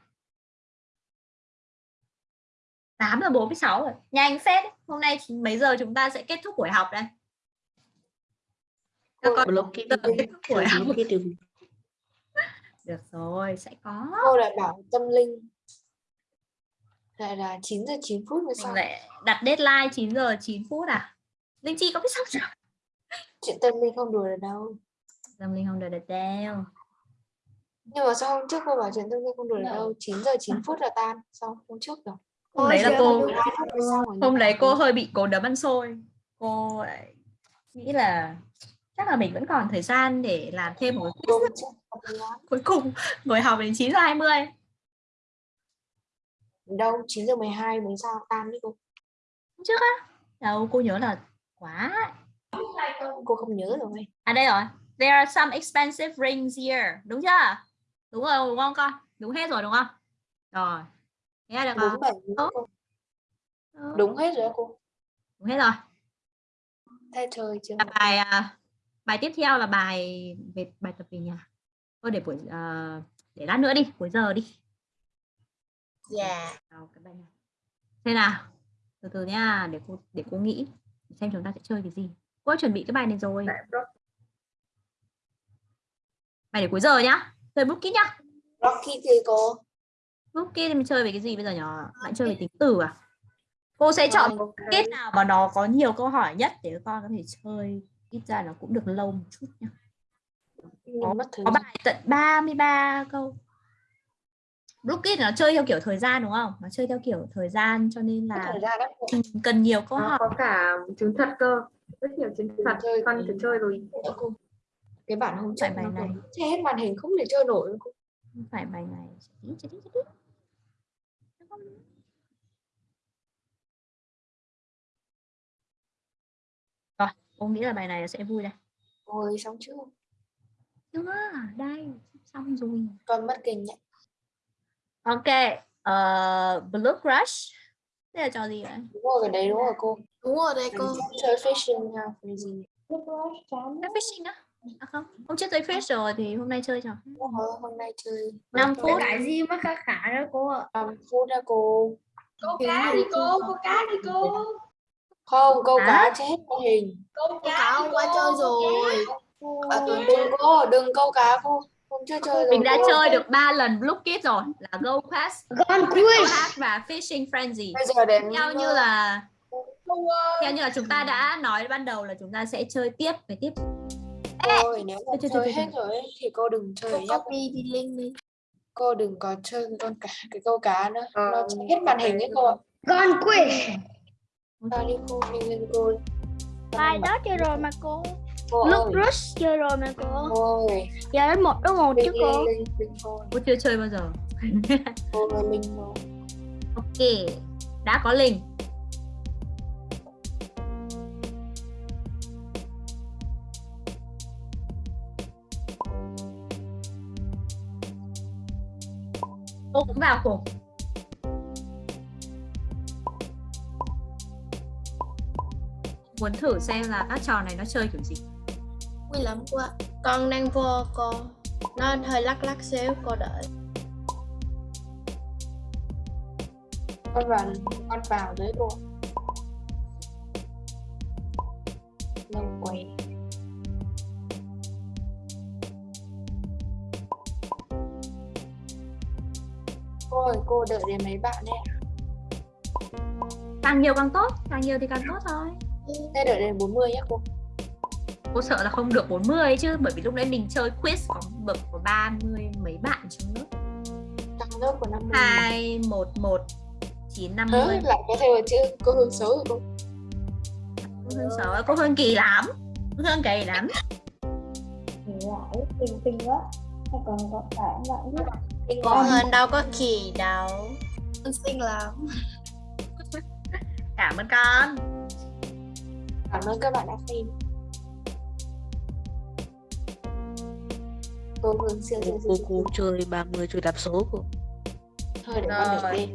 8 giờ 46 rồi. Nhanh phết. Hôm nay mấy giờ chúng ta sẽ kết thúc buổi học đây? Các con kết thúc buổi học. [laughs] Được. Rồi, sẽ có. cô lại bảo tâm linh lại là 9 giờ 9 phút mới Mình xong. lại đặt deadline 9 giờ 9 phút à? Linh Chi có biết xong chưa? chuyện tâm linh không đùa được đâu. Tâm Linh không đợi được đâu. nhưng mà sao hôm trước cô bảo chuyện tâm linh không đùa được đâu? 9 giờ 9 phút là tan. Xong hôm trước rồi Hôm đấy là cô 12 phút mới xong rồi hôm đấy cô hơi bị cố đấm ăn xôi. Cô lại nghĩ là chắc là mình vẫn còn thời gian để làm thêm một cuối cùng ngồi học đến 9 giờ 20 đâu 9 giờ 12 mới sao tan đấy cô. Trước á? Đâu cô nhớ là quá cô không nhớ rồi à đây rồi. There are some expensive rings here. Đúng chưa? Đúng rồi đúng không con? Đúng hết rồi đúng không? Rồi. Nghe được đúng không bảy Tốt. cô đúng, đúng hết rồi cô. Đúng hết rồi. Thay trời chưa? Bài à, bài tiếp theo là bài về bài tập về nhà. Thôi để buổi à, để lát nữa đi cuối giờ đi yeah vào cái bài này thế nào? Từ từ nha để cô để cô nghĩ xem chúng ta sẽ chơi cái gì. Cô đã chuẩn bị cái bài này rồi. Bài để cuối giờ nhá. Chơi book kit nhá. Rocky thì cô? Book kit thì mình chơi về cái gì bây giờ nhở? Bạn chơi về tính từ à? Cô sẽ chọn Vâng. kết nào mà nó có nhiều câu hỏi nhất để các con có thể chơi. Ít ra nó cũng được lâu một chút nhá. Có gian bài tận 33 câu book kit nó chơi theo kiểu thời gian đúng không? Nó chơi theo kiểu thời gian cho nên là thời gian cần nhiều câu nó hỏi có cả chứng thật cơ rất nhiều chứng thật chơi con thử chơi rồi. cái bản hôm trước bài này. còn che hết màn hình không thể chơi nổi. Không phải bài này Chết chết chết chết. rồi cô nghĩ là bài này sẽ vui đây. Ôi xong chưa? Chưa đây xong rồi. Con mất kinh nhỉ ok uh, blue crush. Đây là trò gì vậy đúng rồi đấy đúng rồi cô. Đúng rồi đây cô. Chơi fishing nha cái gì Chơi fishing á? À không. Hôm trước chơi fish rồi thì hôm nay chơi trò rồi, hôm nay chơi. 5 phút. cái gì mà khá khá đó cô ạ. 5 phút nha cô. Câu cá đi cô câu cá đi cô. Không câu cá che hết màn hình câu cá hôm qua chơi rồi. à, đừng cô đừng câu cá cô hôm trước chơi rồi mình đã cô. chơi được 3 lần blue kit rồi là go quest. Go hack và fishing frenzy bây giờ đến theo như là câu ơi theo như là chúng ta đã nói ban đầu là chúng ta sẽ chơi tiếp về tiếp. Rồi nếu mà Chơi, chơi, chơi chơi, hết rồi thì cô đừng chơi nhá. copy thì link đi. Cô đừng có chơi con cá cái câu cá nữa. Ờ, nó hết màn hình ấy cô ạ. Con quiz Vào đi cô nhanh lên cô? Bài đó chơi rồi mà cô cô lúc ơi rush chơi rồi mà cô. Cô giờ đến một đối một chứ cô. cô chưa chơi bao giờ. [laughs] Cô linh ok. Đã có linh. Cô cũng vào cùng muốn thử xem là các trò này nó chơi kiểu gì Vui lắm cô ạ. Con đang vô cô. Nó hơi lắc lắc xíu cô đợi. con vào con vào dưới cô lâu quay cô ơi cô đợi đến mấy bạn đấy ạ. càng nhiều càng tốt càng nhiều thì càng tốt thôi thế đợi đến 40 nhé cô cô sợ là không được 40 ấy chứ bởi vì lúc đấy mình chơi quiz có bậc có 30 mấy bạn trong lớp trong lớp của 50 hai một một chín năm Hớ, mươi lại có thêm một chữ cô hương xấu rồi cô cô Hương xấu cô Hương kỳ lắm cô Hương kỳ lắm. Lại tình tình quá. Hay còn có cả bạn biết Cô quá. hơn đâu có kỳ đâu. Con xinh lắm. cảm ơn con. Cảm ơn các bạn đã xem cô hương siêu siêu cô siêu cô chơi 30 chơi đạp số cô. Thôi để con được Rồi. lên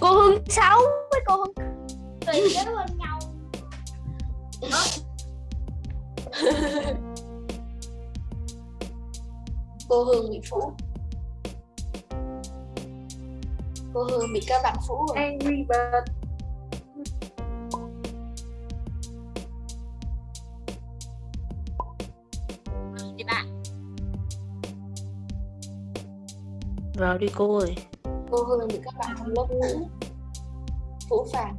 Cô Hương xấu với cô Hương. Cười kế bên nhau. [laughs] cô hương bị phũ cô hương bị các bạn phũ rồi. Angry Bird. Vào đi cô ơi. Cô hương bị các bạn trong lớp phũ phũ phàng.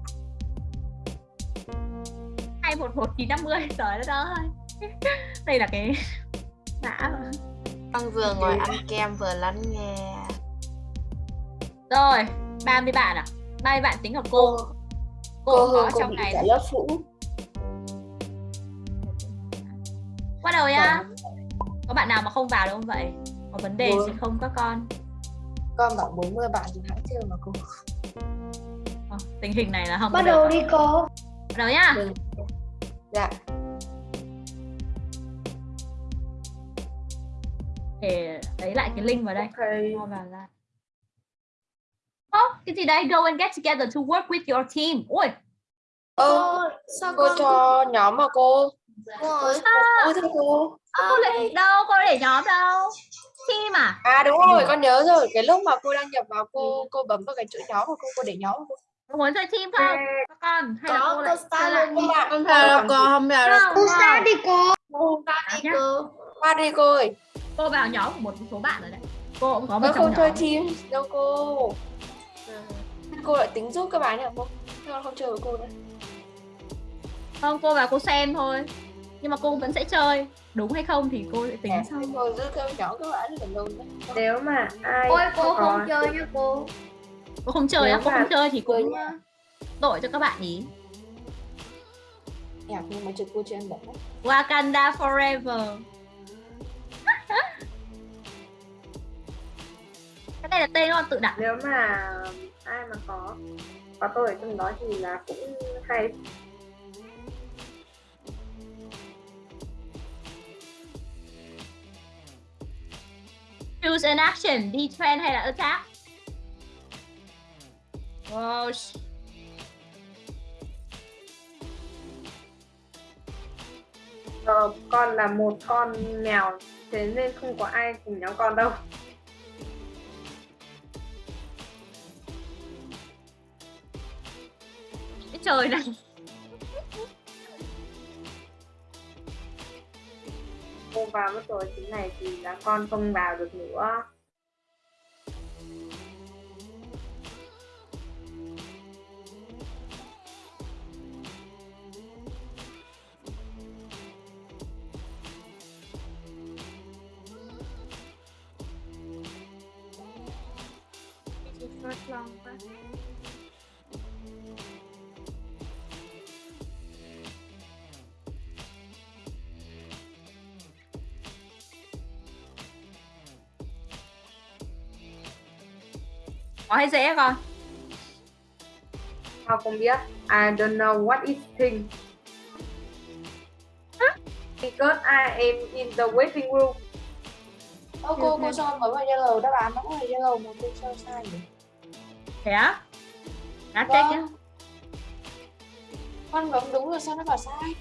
Hai một một chín năm mươi trời đất ơi. Đây là cái đã rồi. Con vừa ngồi ăn kem vừa lắng nghe. rồi 30 bạn à 30 bạn tính hợp cô. Cô cô cô có cô trong bị này. cả lớp phũ. Bắt đầu nhá. Có bạn nào mà không vào đâu không vậy? Có vấn đề Ủa? gì không các con con bảo 40 bạn thì hãng chơi mà cô. Ờ, tình hình này là không Bắt đầu đi cô. Bắt đầu nhá. Đừng. dạ. Để lấy lại cái link vào đây. Okay. Cho vào lại. Oh, cái gì đây? Go and get together to work with your team. Ôi ơ sao cô cho nhóm mà cô. Ôi, ôi thưa cô. Cô lại đâu? Cô để nhóm đâu team à à đúng rồi con nhớ rồi. Cái lúc mà cô đăng nhập vào cô cô bấm vào cái chữ nhóm của cô cô để nhóm của cô. Cô muốn chơi team không? Các con hay là có cô cô lại chơi lại? Bạn Không vào đâu cô, không vào đâu. Không, không. đi cô À, nhá. Cô. qua đi cô ơi. Cô vào nhóm của một số bạn rồi đấy. Cô cũng có một không chơi team. Đâu cô. Cô lại tính giúp các bạn nhỉ? Cô Thế con không chơi với cô nữa. Không cô vào cô xem thôi nhưng mà cô vẫn sẽ chơi. Đúng hay không thì cô sẽ tính Dạ, sau. Cô giữ cái nhóm các bạn là luôn đấy Nếu mà ai Ôi cô có- không chơi nha cô. cô không chơi á cô không chơi thì cũng nha. uh, tội cho các bạn ý nhạc nhưng mà chữ cô bẩn đấy Wakanda forever. Cái này là tên con tự đặt. Nếu mà ai mà có có tôi ở trong đó thì là cũng hay choose an action defend hay là attack wow. Ờ, con là một con mèo thế nên không có ai cùng nhóm con đâu cái trời này cô vào mất rồi thế này thì là con không vào được nữa. Hay dễ con? Họ không biết. I don't know what is thing Because I am in the waiting room. Ơ cô cô cho bấm vào yellow. Đáp án nó là yellow mà cô cho sai nhỉ? Thế á? Đã Vâng. check nhá Con bấm đúng rồi sao nó bảo sai?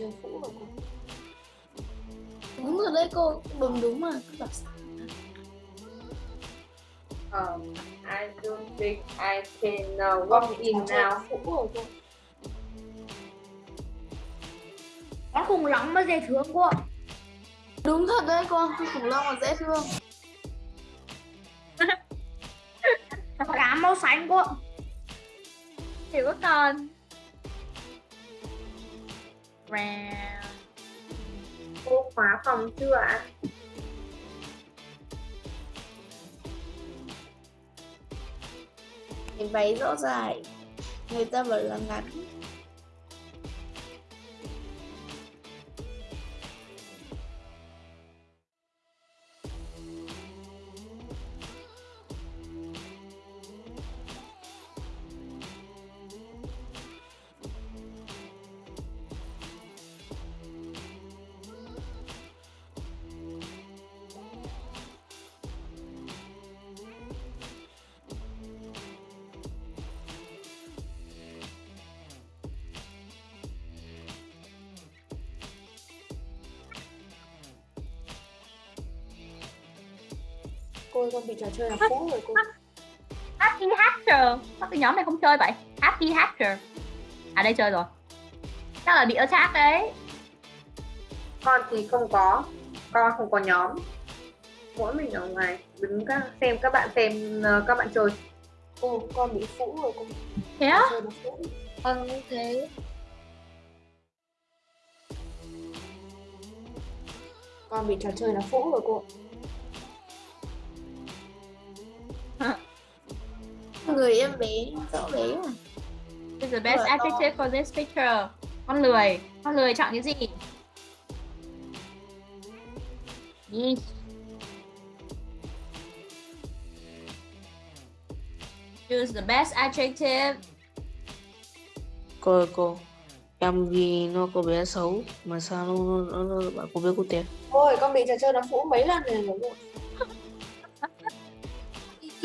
Chơi cũ rồi cô. Đúng rồi đấy cô, bấm đúng mà. Cứ bảo sao. Um, I don't think I can uh, walk in now. Cô. Con khủng long mà dễ thương cô. Đúng thật đấy con, con khủng long là dễ thương. Cá màu xanh cô ạ. Hiểu các Round. Cô khóa phòng chưa ạ? Cái váy rõ dài. Người ta bảo là ngắn. Trò chơi là cũ rồi cô. Happy Hatcher. Sao cái nhóm này không chơi vậy? Happy Hatcher. À đây chơi rồi. Chắc là bị ở chat đấy. Con thì không có, con không có nhóm. Mỗi mình ở ngoài đứng các, xem các bạn xem uh, các bạn chơi. Cô, con bị cũ rồi cô. Thế á? Con cũng thế. Con bị trò chơi nó cũ rồi cô. Người em bé, rõ bé mà. Is the best adjective for this picture. Con lười. Con lười chọn cái gì? Yes. Choose the best adjective. Cô cô. Em vì nó có bé xấu mà sao nó, nó, nó, nó bảo cô bé cô tiền. Ôi, con bị trò chơi nó cũ mấy lần rồi.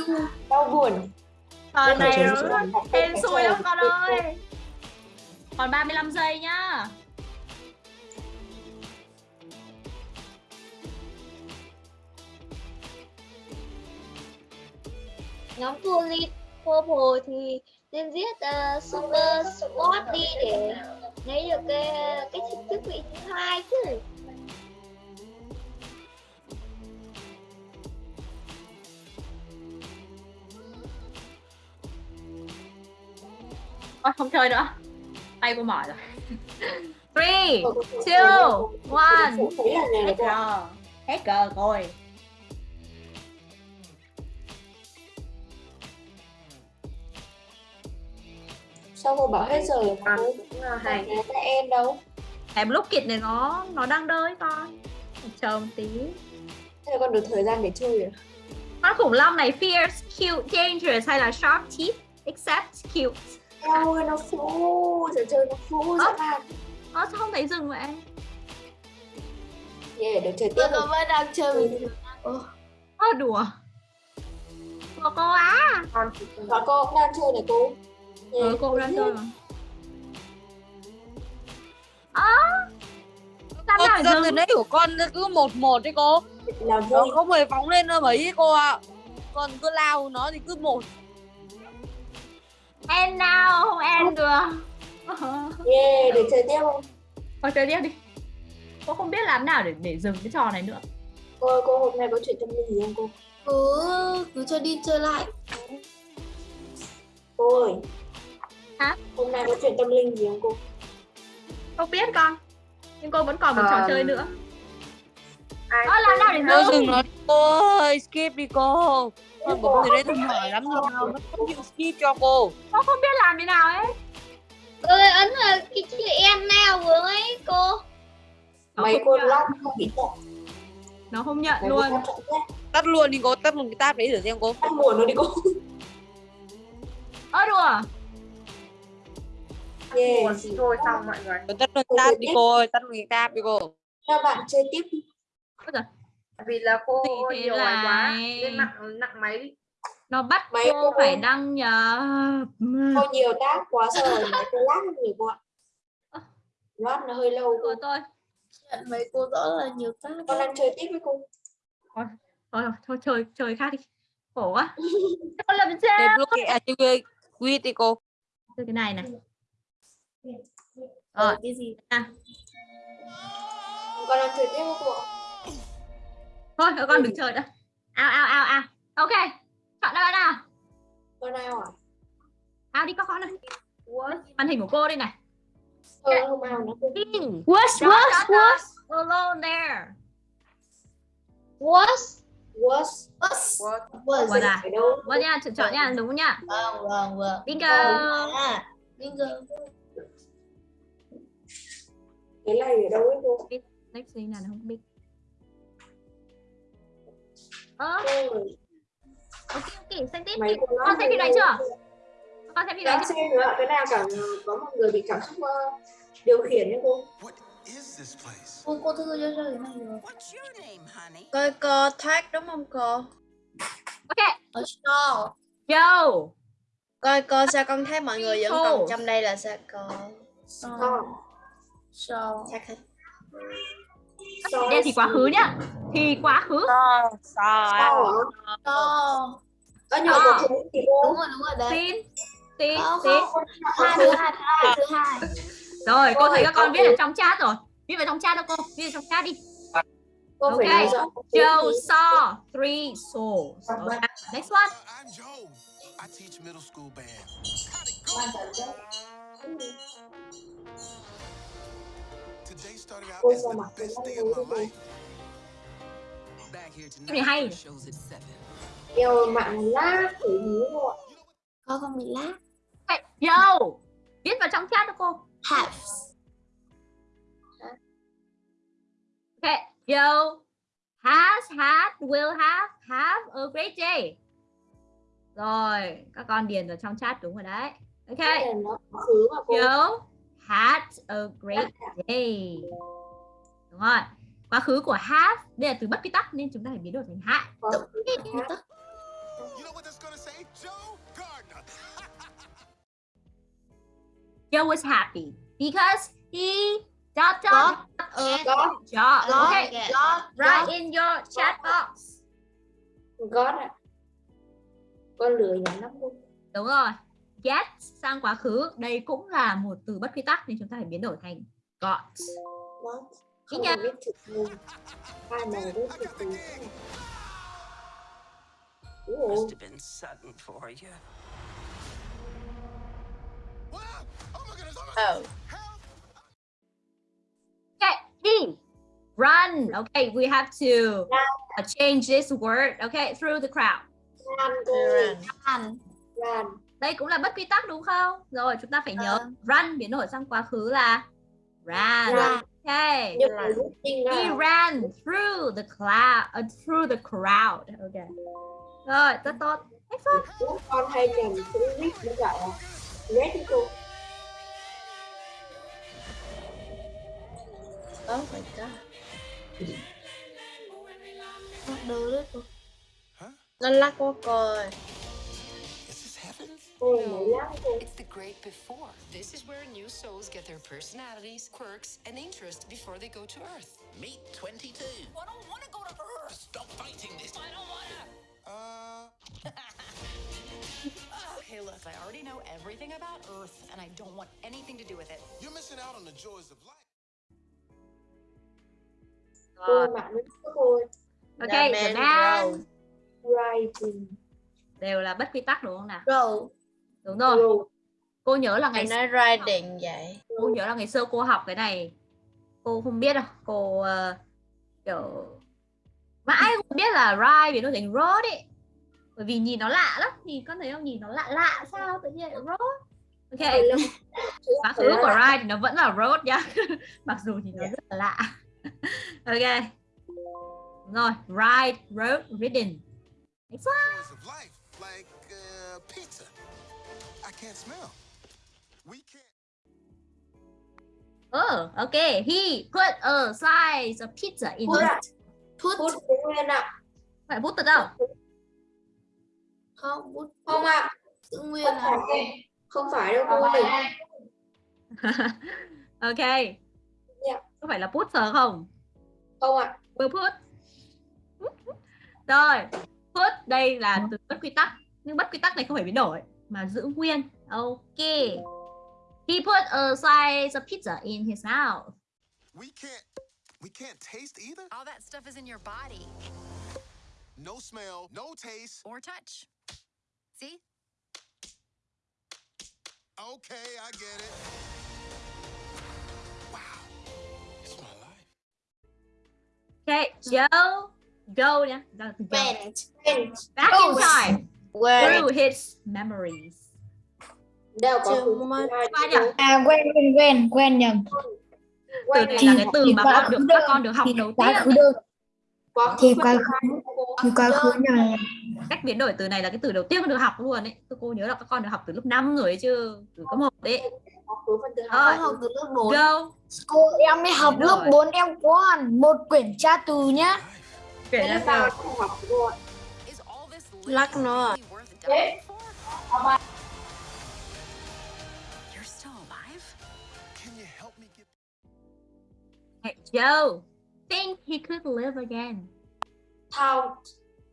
[laughs] Đau buồn. Con này là- hên xui lắm con ơi. Còn 35 giây nhá. Nhóm Tulip Purple thì nên giết uh, Super Sport đi để lấy được cái cái chức vị thứ hai chứ. Ôi, không chơi nữa. Tay cô mỏi rồi. Three, two, one. Hết giờ. Hết cờ rồi. Sao cô bảo hết rồi mà cũng uh, hay. Các em đâu? Em lúc kịch này nó nó đang đơi con. Chờ một tí. Thế là con được thời gian để chơi rồi. Con khủng long này fierce, cute, dangerous hay là sharp teeth? Except cute. Eo ơi, nó phú, trò chơi nó phú dã man. Ơ sao không thấy dừng vậy? Yeah, được chơi tiếp Tôi rồi. nó vẫn đang chơi bình thường. Ô, Ơ đùa. Đùa cô á. Và cô cũng đang chơi này cô. Yeah. Ừ cô cũng đang chơi mà. Ơ. Sao nào dân từ dừng? nãy của con nó cứ một một đấy cô. Là Nó không hề phóng lên đâu mấy ấy, cô ạ. Còn cứ lao nó thì cứ một. End nào không end được. Yeah, được chơi tiếp không? Thôi chơi tiếp đi. Cô không biết làm nào để để dừng cái trò này nữa. Cô cô hôm nay có chuyện tâm linh gì không cô? cứ cứ cho đi chơi lại. Cô ơi. Hả? Hôm nay có chuyện tâm linh gì không cô? Không biết con. Nhưng cô vẫn còn một trò Ờ. chơi nữa. ai Ơ làm nào để dừng? dừng nó đi, cô ơi, skip đi cô. Con bấm từ đấy tôi hỏi lắm rồi nào, nó không chịu skip cho cô. Cô không biết làm thế nào ấy. Ơi ấn là cái chữ em nào vừa ấy cô. Nó Mấy không cô long không bị. Nó không nhận Mấy luôn. Tắt luôn đi cô, tắt một cái tab đấy thử xem cô. Tắt buồn nó đi cô. Ơ đùa. Thì thôi xong mọi người. Tắt luôn tab đi cô ơi, tắt luôn cái tab đi cô. Các bạn chơi tiếp. Ôi giời. Vì là cô Thì thế nhiều bài quá nên nặng nặng máy. Nó bắt Mấy cô cô- phải đăng nhập Cô nhiều tác quá rồi mấy cô lát nhiều cô ạ. Lát nó hơi lâu cô. của tôi mấy cô rõ là nhiều tác Con đang chơi tiếp với cô. thôi thôi, thôi chơi chơi khác đi. Khổ quá. [laughs] Con làm sao? Deblock à chơi quýt đi cô. chơi cái này này. Rồi. cái gì? Con đang chơi tiếp với cô ạ. Thôi các con đừng chơi nữa. Ao ao ao ao. Ok chọn đáp án nào? Con nào à? ao đi các con ơi. Màn hình của cô đây này. Ao. What Dot, dot, dot. alone there. Was Was. was Was What à vâng nha chọn chọn nha đúng nha. Vâng vâng vâng. Bingo. À Bingo. Cái này ở đâu ấy cô? next thing là nó không biết ơ Cô ok ok xem tiếp. Mấy con xem phim này chưa? Con xem phim này chưa? xem nữa cái nào cảm có một người bị cảm xúc ờ, điều khiển đấy cô. Cô cô thư cho chơi cái này rồi? Coi cô thác đúng không cô? Ok. Ở show yo. Coi cô sao con thấy mọi người vẫn còn trong đây là sao cô? Thác hết Soi đây thì quá khứ nhá thì quá khứ? Show Có nhiều Ờ. cuộc sống thì. Đúng rồi đúng rồi đấy tin tin Không, tin. Hai thứ hai thứ hai thứ hai rồi cô thấy phải các con viết từ- ở trong chat rồi viết vào trong chat đâu cô viết vào trong chat đi Cô phải Ok. nói rõ. Joe saw three souls okay. next one I'm Joe. I teach middle school band. Today started out as the best day of my life. Cái này hay. Yêu mạng lá thử nhớ cô ạ. Cô không bị lá okay. yo! Viết vào trong chat đâu cô. Halves okay yo. Has had will have have a great day. Rồi các con điền vào trong chat đúng rồi đấy. Ok yo had a great day. Đúng rồi quá khứ của have đây là từ bất quy tắc nên chúng ta phải biến đổi thành gonna say? [laughs] Joe was happy because he dot dot Got got a Got. job. Got Okay, it. write in your chat box. God ạ. Con lười nhắn lắm cô. Đúng rồi. Get sang quá khứ, đây cũng là một từ bất quy tắc nên chúng ta phải biến đổi thành got. What? Chữ ngôn. Hai này viết chữ từ. Ủa. Must have been sudden for you. Wow! Oh! Okay, D. Run. Okay, we have to uh, change this word. Okay, through the crowd. Cô. Run Run. Ran. Đây cũng là bất quy tắc đúng không? Rồi chúng ta phải nhớ run biến đổi sang quá khứ là ran. Ran. Okay. He ra. ran through the cloud, uh, through the crowd. Okay. Rồi, rất tốt. Chúng con hay nhầm chữ viết với đi cô. Oh my god Nó đưa đấy cô? Nó lắc quá coi heaven? Cô là mới lắm cô. It's the great before. This is where new souls get their personalities, quirks, and interests before they go to Earth. Meet 22. I don't want to go to Earth. Stop fighting this. I don't want to. Uh, [laughs] Hey, look, I already know everything about Earth, and I don't want anything to do with it. you're missing out on the joys of life. Cô bạn với cô Okay, the man. writing. Đều là bất quy tắc đúng không nào? Row Đúng rồi. Rồi. Cô nhớ là ngày nói riding vậy. Cô nhớ là ngày xưa cô học cái này. Cô không biết đâu. Cô ờ, kiểu mãi không biết là ride biến đổi thành road ấy. Bởi vì nhìn nó lạ lắm. Thì con thấy không? Nhìn nó lạ lạ sao? Tự nhiên lại road ok. Lắm. [laughs] quá khứ của ride thì nó vẫn là road nhá. [laughs] Mặc dù thì nó rất là lạ. [laughs] Ok. Đúng rồi. Ride road ridden next life, like uh, pizza. Can't smell. We can't. oh okay he put a slice of pizza in Put his. Put Put nguyên ạ. Phải bút thật đâu? không bút Không ạ. giữ nguyên phải. Không phải đâu cô ơi. [laughs] ok. Dạ. Có phải là put sờ không? Không ạ. Will put. Rồi, put đây là từ bất quy tắc. Nhưng bất quy tắc này không phải biến đổi mà giữ nguyên. Ok. He put a slice of pizza in his mouth. We can't. We can't taste either. All that stuff is in your body No smell, no taste. or touch. See? Okay, I get it. Wow. It's my life. Okay, Joe, go now. Ra từ Joe. went Back in oh, time went through his memories. Đều có nhỉ? À quen quen quen quen nhầm. Từ Quen này thì là cái từ mà con được các con được học Thì đầu tiên. thì quá khứ. Thì quá khứ nhầm. Cách biến đổi từ này là cái từ đầu tiên con được học luôn ấy. Tôi cô nhớ là các con được học từ lớp 5 rồi ấy chứ, từ cấp 1 đấy. Hai. học từ lớp 4 Go. Cô em mới học lớp rồi. 4 em có hẳn một quyển tra từ nhá. Kể Thế ra sao Lắc nó really worth dying for? You're still alive? Can you help me get Hey, Joe, think he could live again. Thao.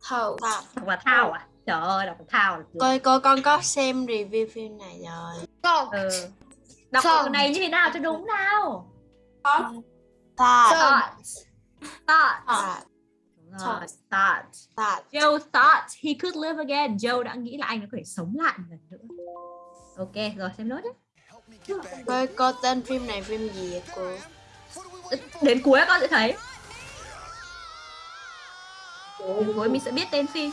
thầu Đọc là thao à? Trời ơi, đọc là thao coi coi con có xem review phim này rồi Không. Ừ. Đọc từ này như thế nào cho đúng nào? thought Thought. Thought. Thought Joe thought he could live again. Joe đã nghĩ là anh có thể sống lại một lần nữa. Ok, rồi xem nốt nhé. coi coi tên phim này phim gì vậy cô Đến cuối con sẽ thấy. Đến cuối mình sẽ biết tên phim.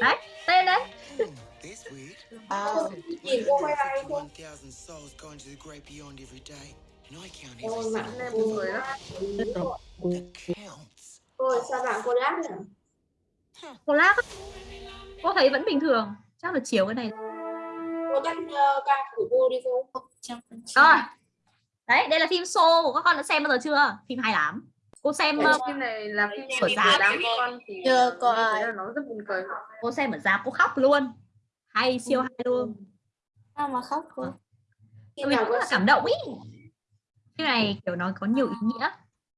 Đấy, tên đấy. À, Nhìn cô quay lại không? 1,000 Ôi sao bạn cô đáp nhỉ? Cô á. Cô thấy vẫn bình thường. Chắc là chiều cái này. Cô tắt uh, ca của cô đi cô. Rồi. Đấy, đây là phim Soul của các con đã xem bao giờ chưa? Phim hay lắm. Cô xem ờ, phim này là phim Của Giáp. đám con thì Chưa có nó rất buồn cười cô xem ở rạp cô khóc luôn. Hay siêu hay luôn. sao mà khóc cô Phim Mình cũng rất là cảm động ý. Phim này kiểu nó có nhiều ý nghĩa.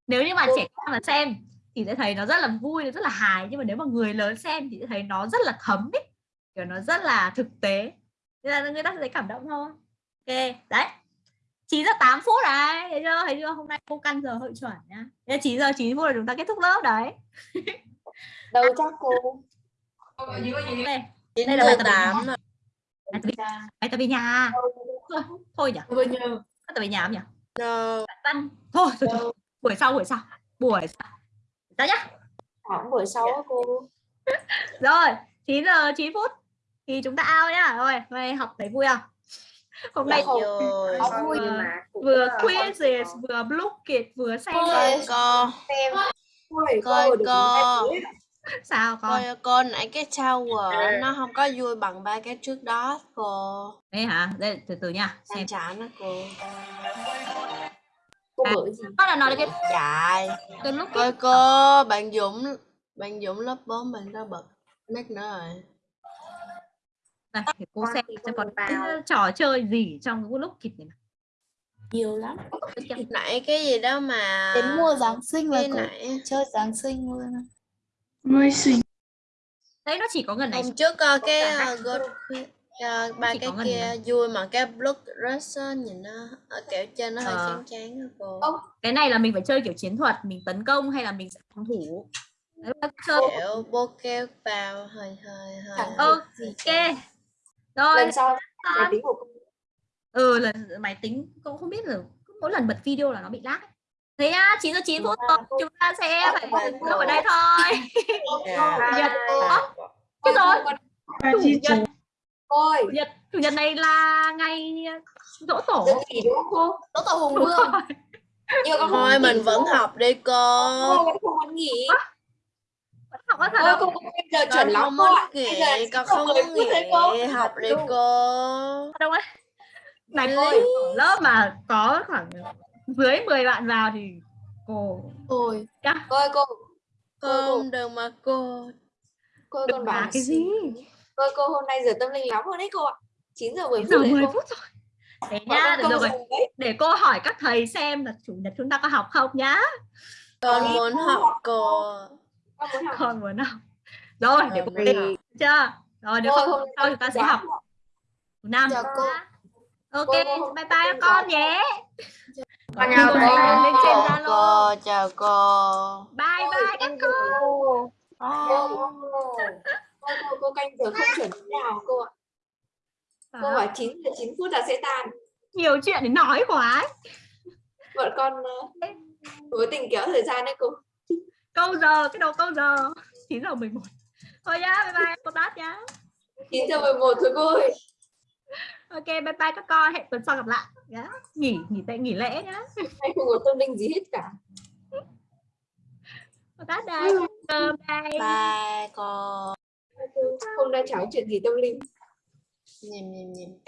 Nếu như mà trẻ con mà xem thì sẽ thấy nó rất là vui, nó rất là hài. Nhưng mà nếu mà người lớn xem thì sẽ thấy nó rất là thấm ý. Kiểu nó rất là thực tế. Nên là người ta sẽ thấy cảm động thôi. Ok, đấy. 9 giờ 8 phút đấy, thấy chưa? Thấy chưa? Hôm nay cô căn giờ hội chuẩn nhá. Thế là 9 giờ 9 phút là chúng ta kết thúc lớp đấy. [laughs] Đâu chắc cô. Đây, Đây là bài tập tám bài tập về- nhà. Thôi, thôi nhỉ? Bài tập về nhà không nhỉ? no Văn. Thôi, thôi, thôi. buổi sau buổi sau. Buổi sau. Đó nhá. Khoảng buổi sau á cô. [laughs] Rồi, 9 giờ 9 phút thì chúng ta out nhá. Rồi, [laughs] hôm nay học thấy vui không? Hôm nay Vừa- vừa quizzes, vừa Blookit, vừa xem coi cô Coi cô sao con. coi cô nãy cái tower nó không có vui bằng ba cái trước đó cô Đây hả? Đây từ từ nha. Xem. xem chán đó cô Cô À. gì? Con là nói cái chạy cái lúc coi cô bạn Dũng bạn Dũng lớp 4 bạn đã bật mic nữa rồi này, để cô xem thì xem con còn cái trò chơi gì trong cái Blookit này. nhiều lắm nãy cái gì đó mà Đến mùa Giáng sinh là có nãy chơi Giáng sinh luôn. Đấy nó chỉ có gần này. hôm trước coi cái uh, Uh, ba cái kia này. vui mà cái blood rush á, nhìn nó ở kiểu trên nó hơi Ờ. chán chán đó cô Ông. Cái này là mình phải chơi kiểu chiến thuật, mình tấn công hay là mình sẽ phòng thủ. Đấy là chơi kiểu bô vào hơi hơi hơi ok. Rồi, Lần sau máy tính của cô. ừ lần máy tính cũng không biết là cứ mỗi lần bật video là nó bị lag ấy. thế á 9 giờ 9 phút rồi chúng ta sẽ phải dừng ở đây thôi. [laughs] Nhật Chết rồi chủ nhật Ôi, chủ nhật chủ nhật này là ngày dỗ tổ giờ nghỉ đúng không cô? Đỗ Tổ Hùng Vương. Nhưng con không thôi mình vẫn nữa. học đi cô Cô vẫn không muốn nghỉ. Vẫn học á thật cô bây giờ chuẩn lắm không cô ạ. Bây giờ con không không muốn cô nghỉ thấy cô. học đi cô đâu ấy này ở lớp mà có khoảng dưới 10 bạn vào thì cô Ôi cô, Con đừng mà cô. Cô Đừng còn bảo cái gì? Cô cô hôm nay giờ tâm linh lắm rồi đấy cô ạ. 9 giờ 10 9 phút giờ đấy 10 cô. phút rồi. Để nhá, con được rồi. Để cô hỏi các thầy xem là chủ nhật chúng ta có học không nhá. Con muốn học cô. Con muốn học. Rồi, để cô đi học. chưa? Rồi nếu Cô không hôm sau chúng ta sẽ học thứ năm. Chào cô. Ok, bye bye con nhé. Con chào cô. lên trên Zalo. cô, chào cô. Bye bye các. Cô, cô, cô, cô, cô canh giờ không chuẩn thế nào cô ạ. Cô Đó. bảo 9 giờ 9 phút là sẽ tan. Nhiều chuyện để nói quá. ấy. Bọn con ờ, cố tình kéo thời gian đấy cô. Câu giờ, cái đầu câu giờ. 9 giờ 11. Thôi nhá, bye bye cô Tát nhá. 9 giờ 11 thôi cô ơi. Ok, bye bye các con. Hẹn tuần sau gặp lại. Nhá. Nghỉ, nghỉ tệ, nghỉ lễ nhá. Hay không có tâm linh gì hết cả. Cô Tát đây. Cơm đây. Bye cô. Hôm nay cháu chuyện gì tâm linh. Nhìn nhìn nhìn.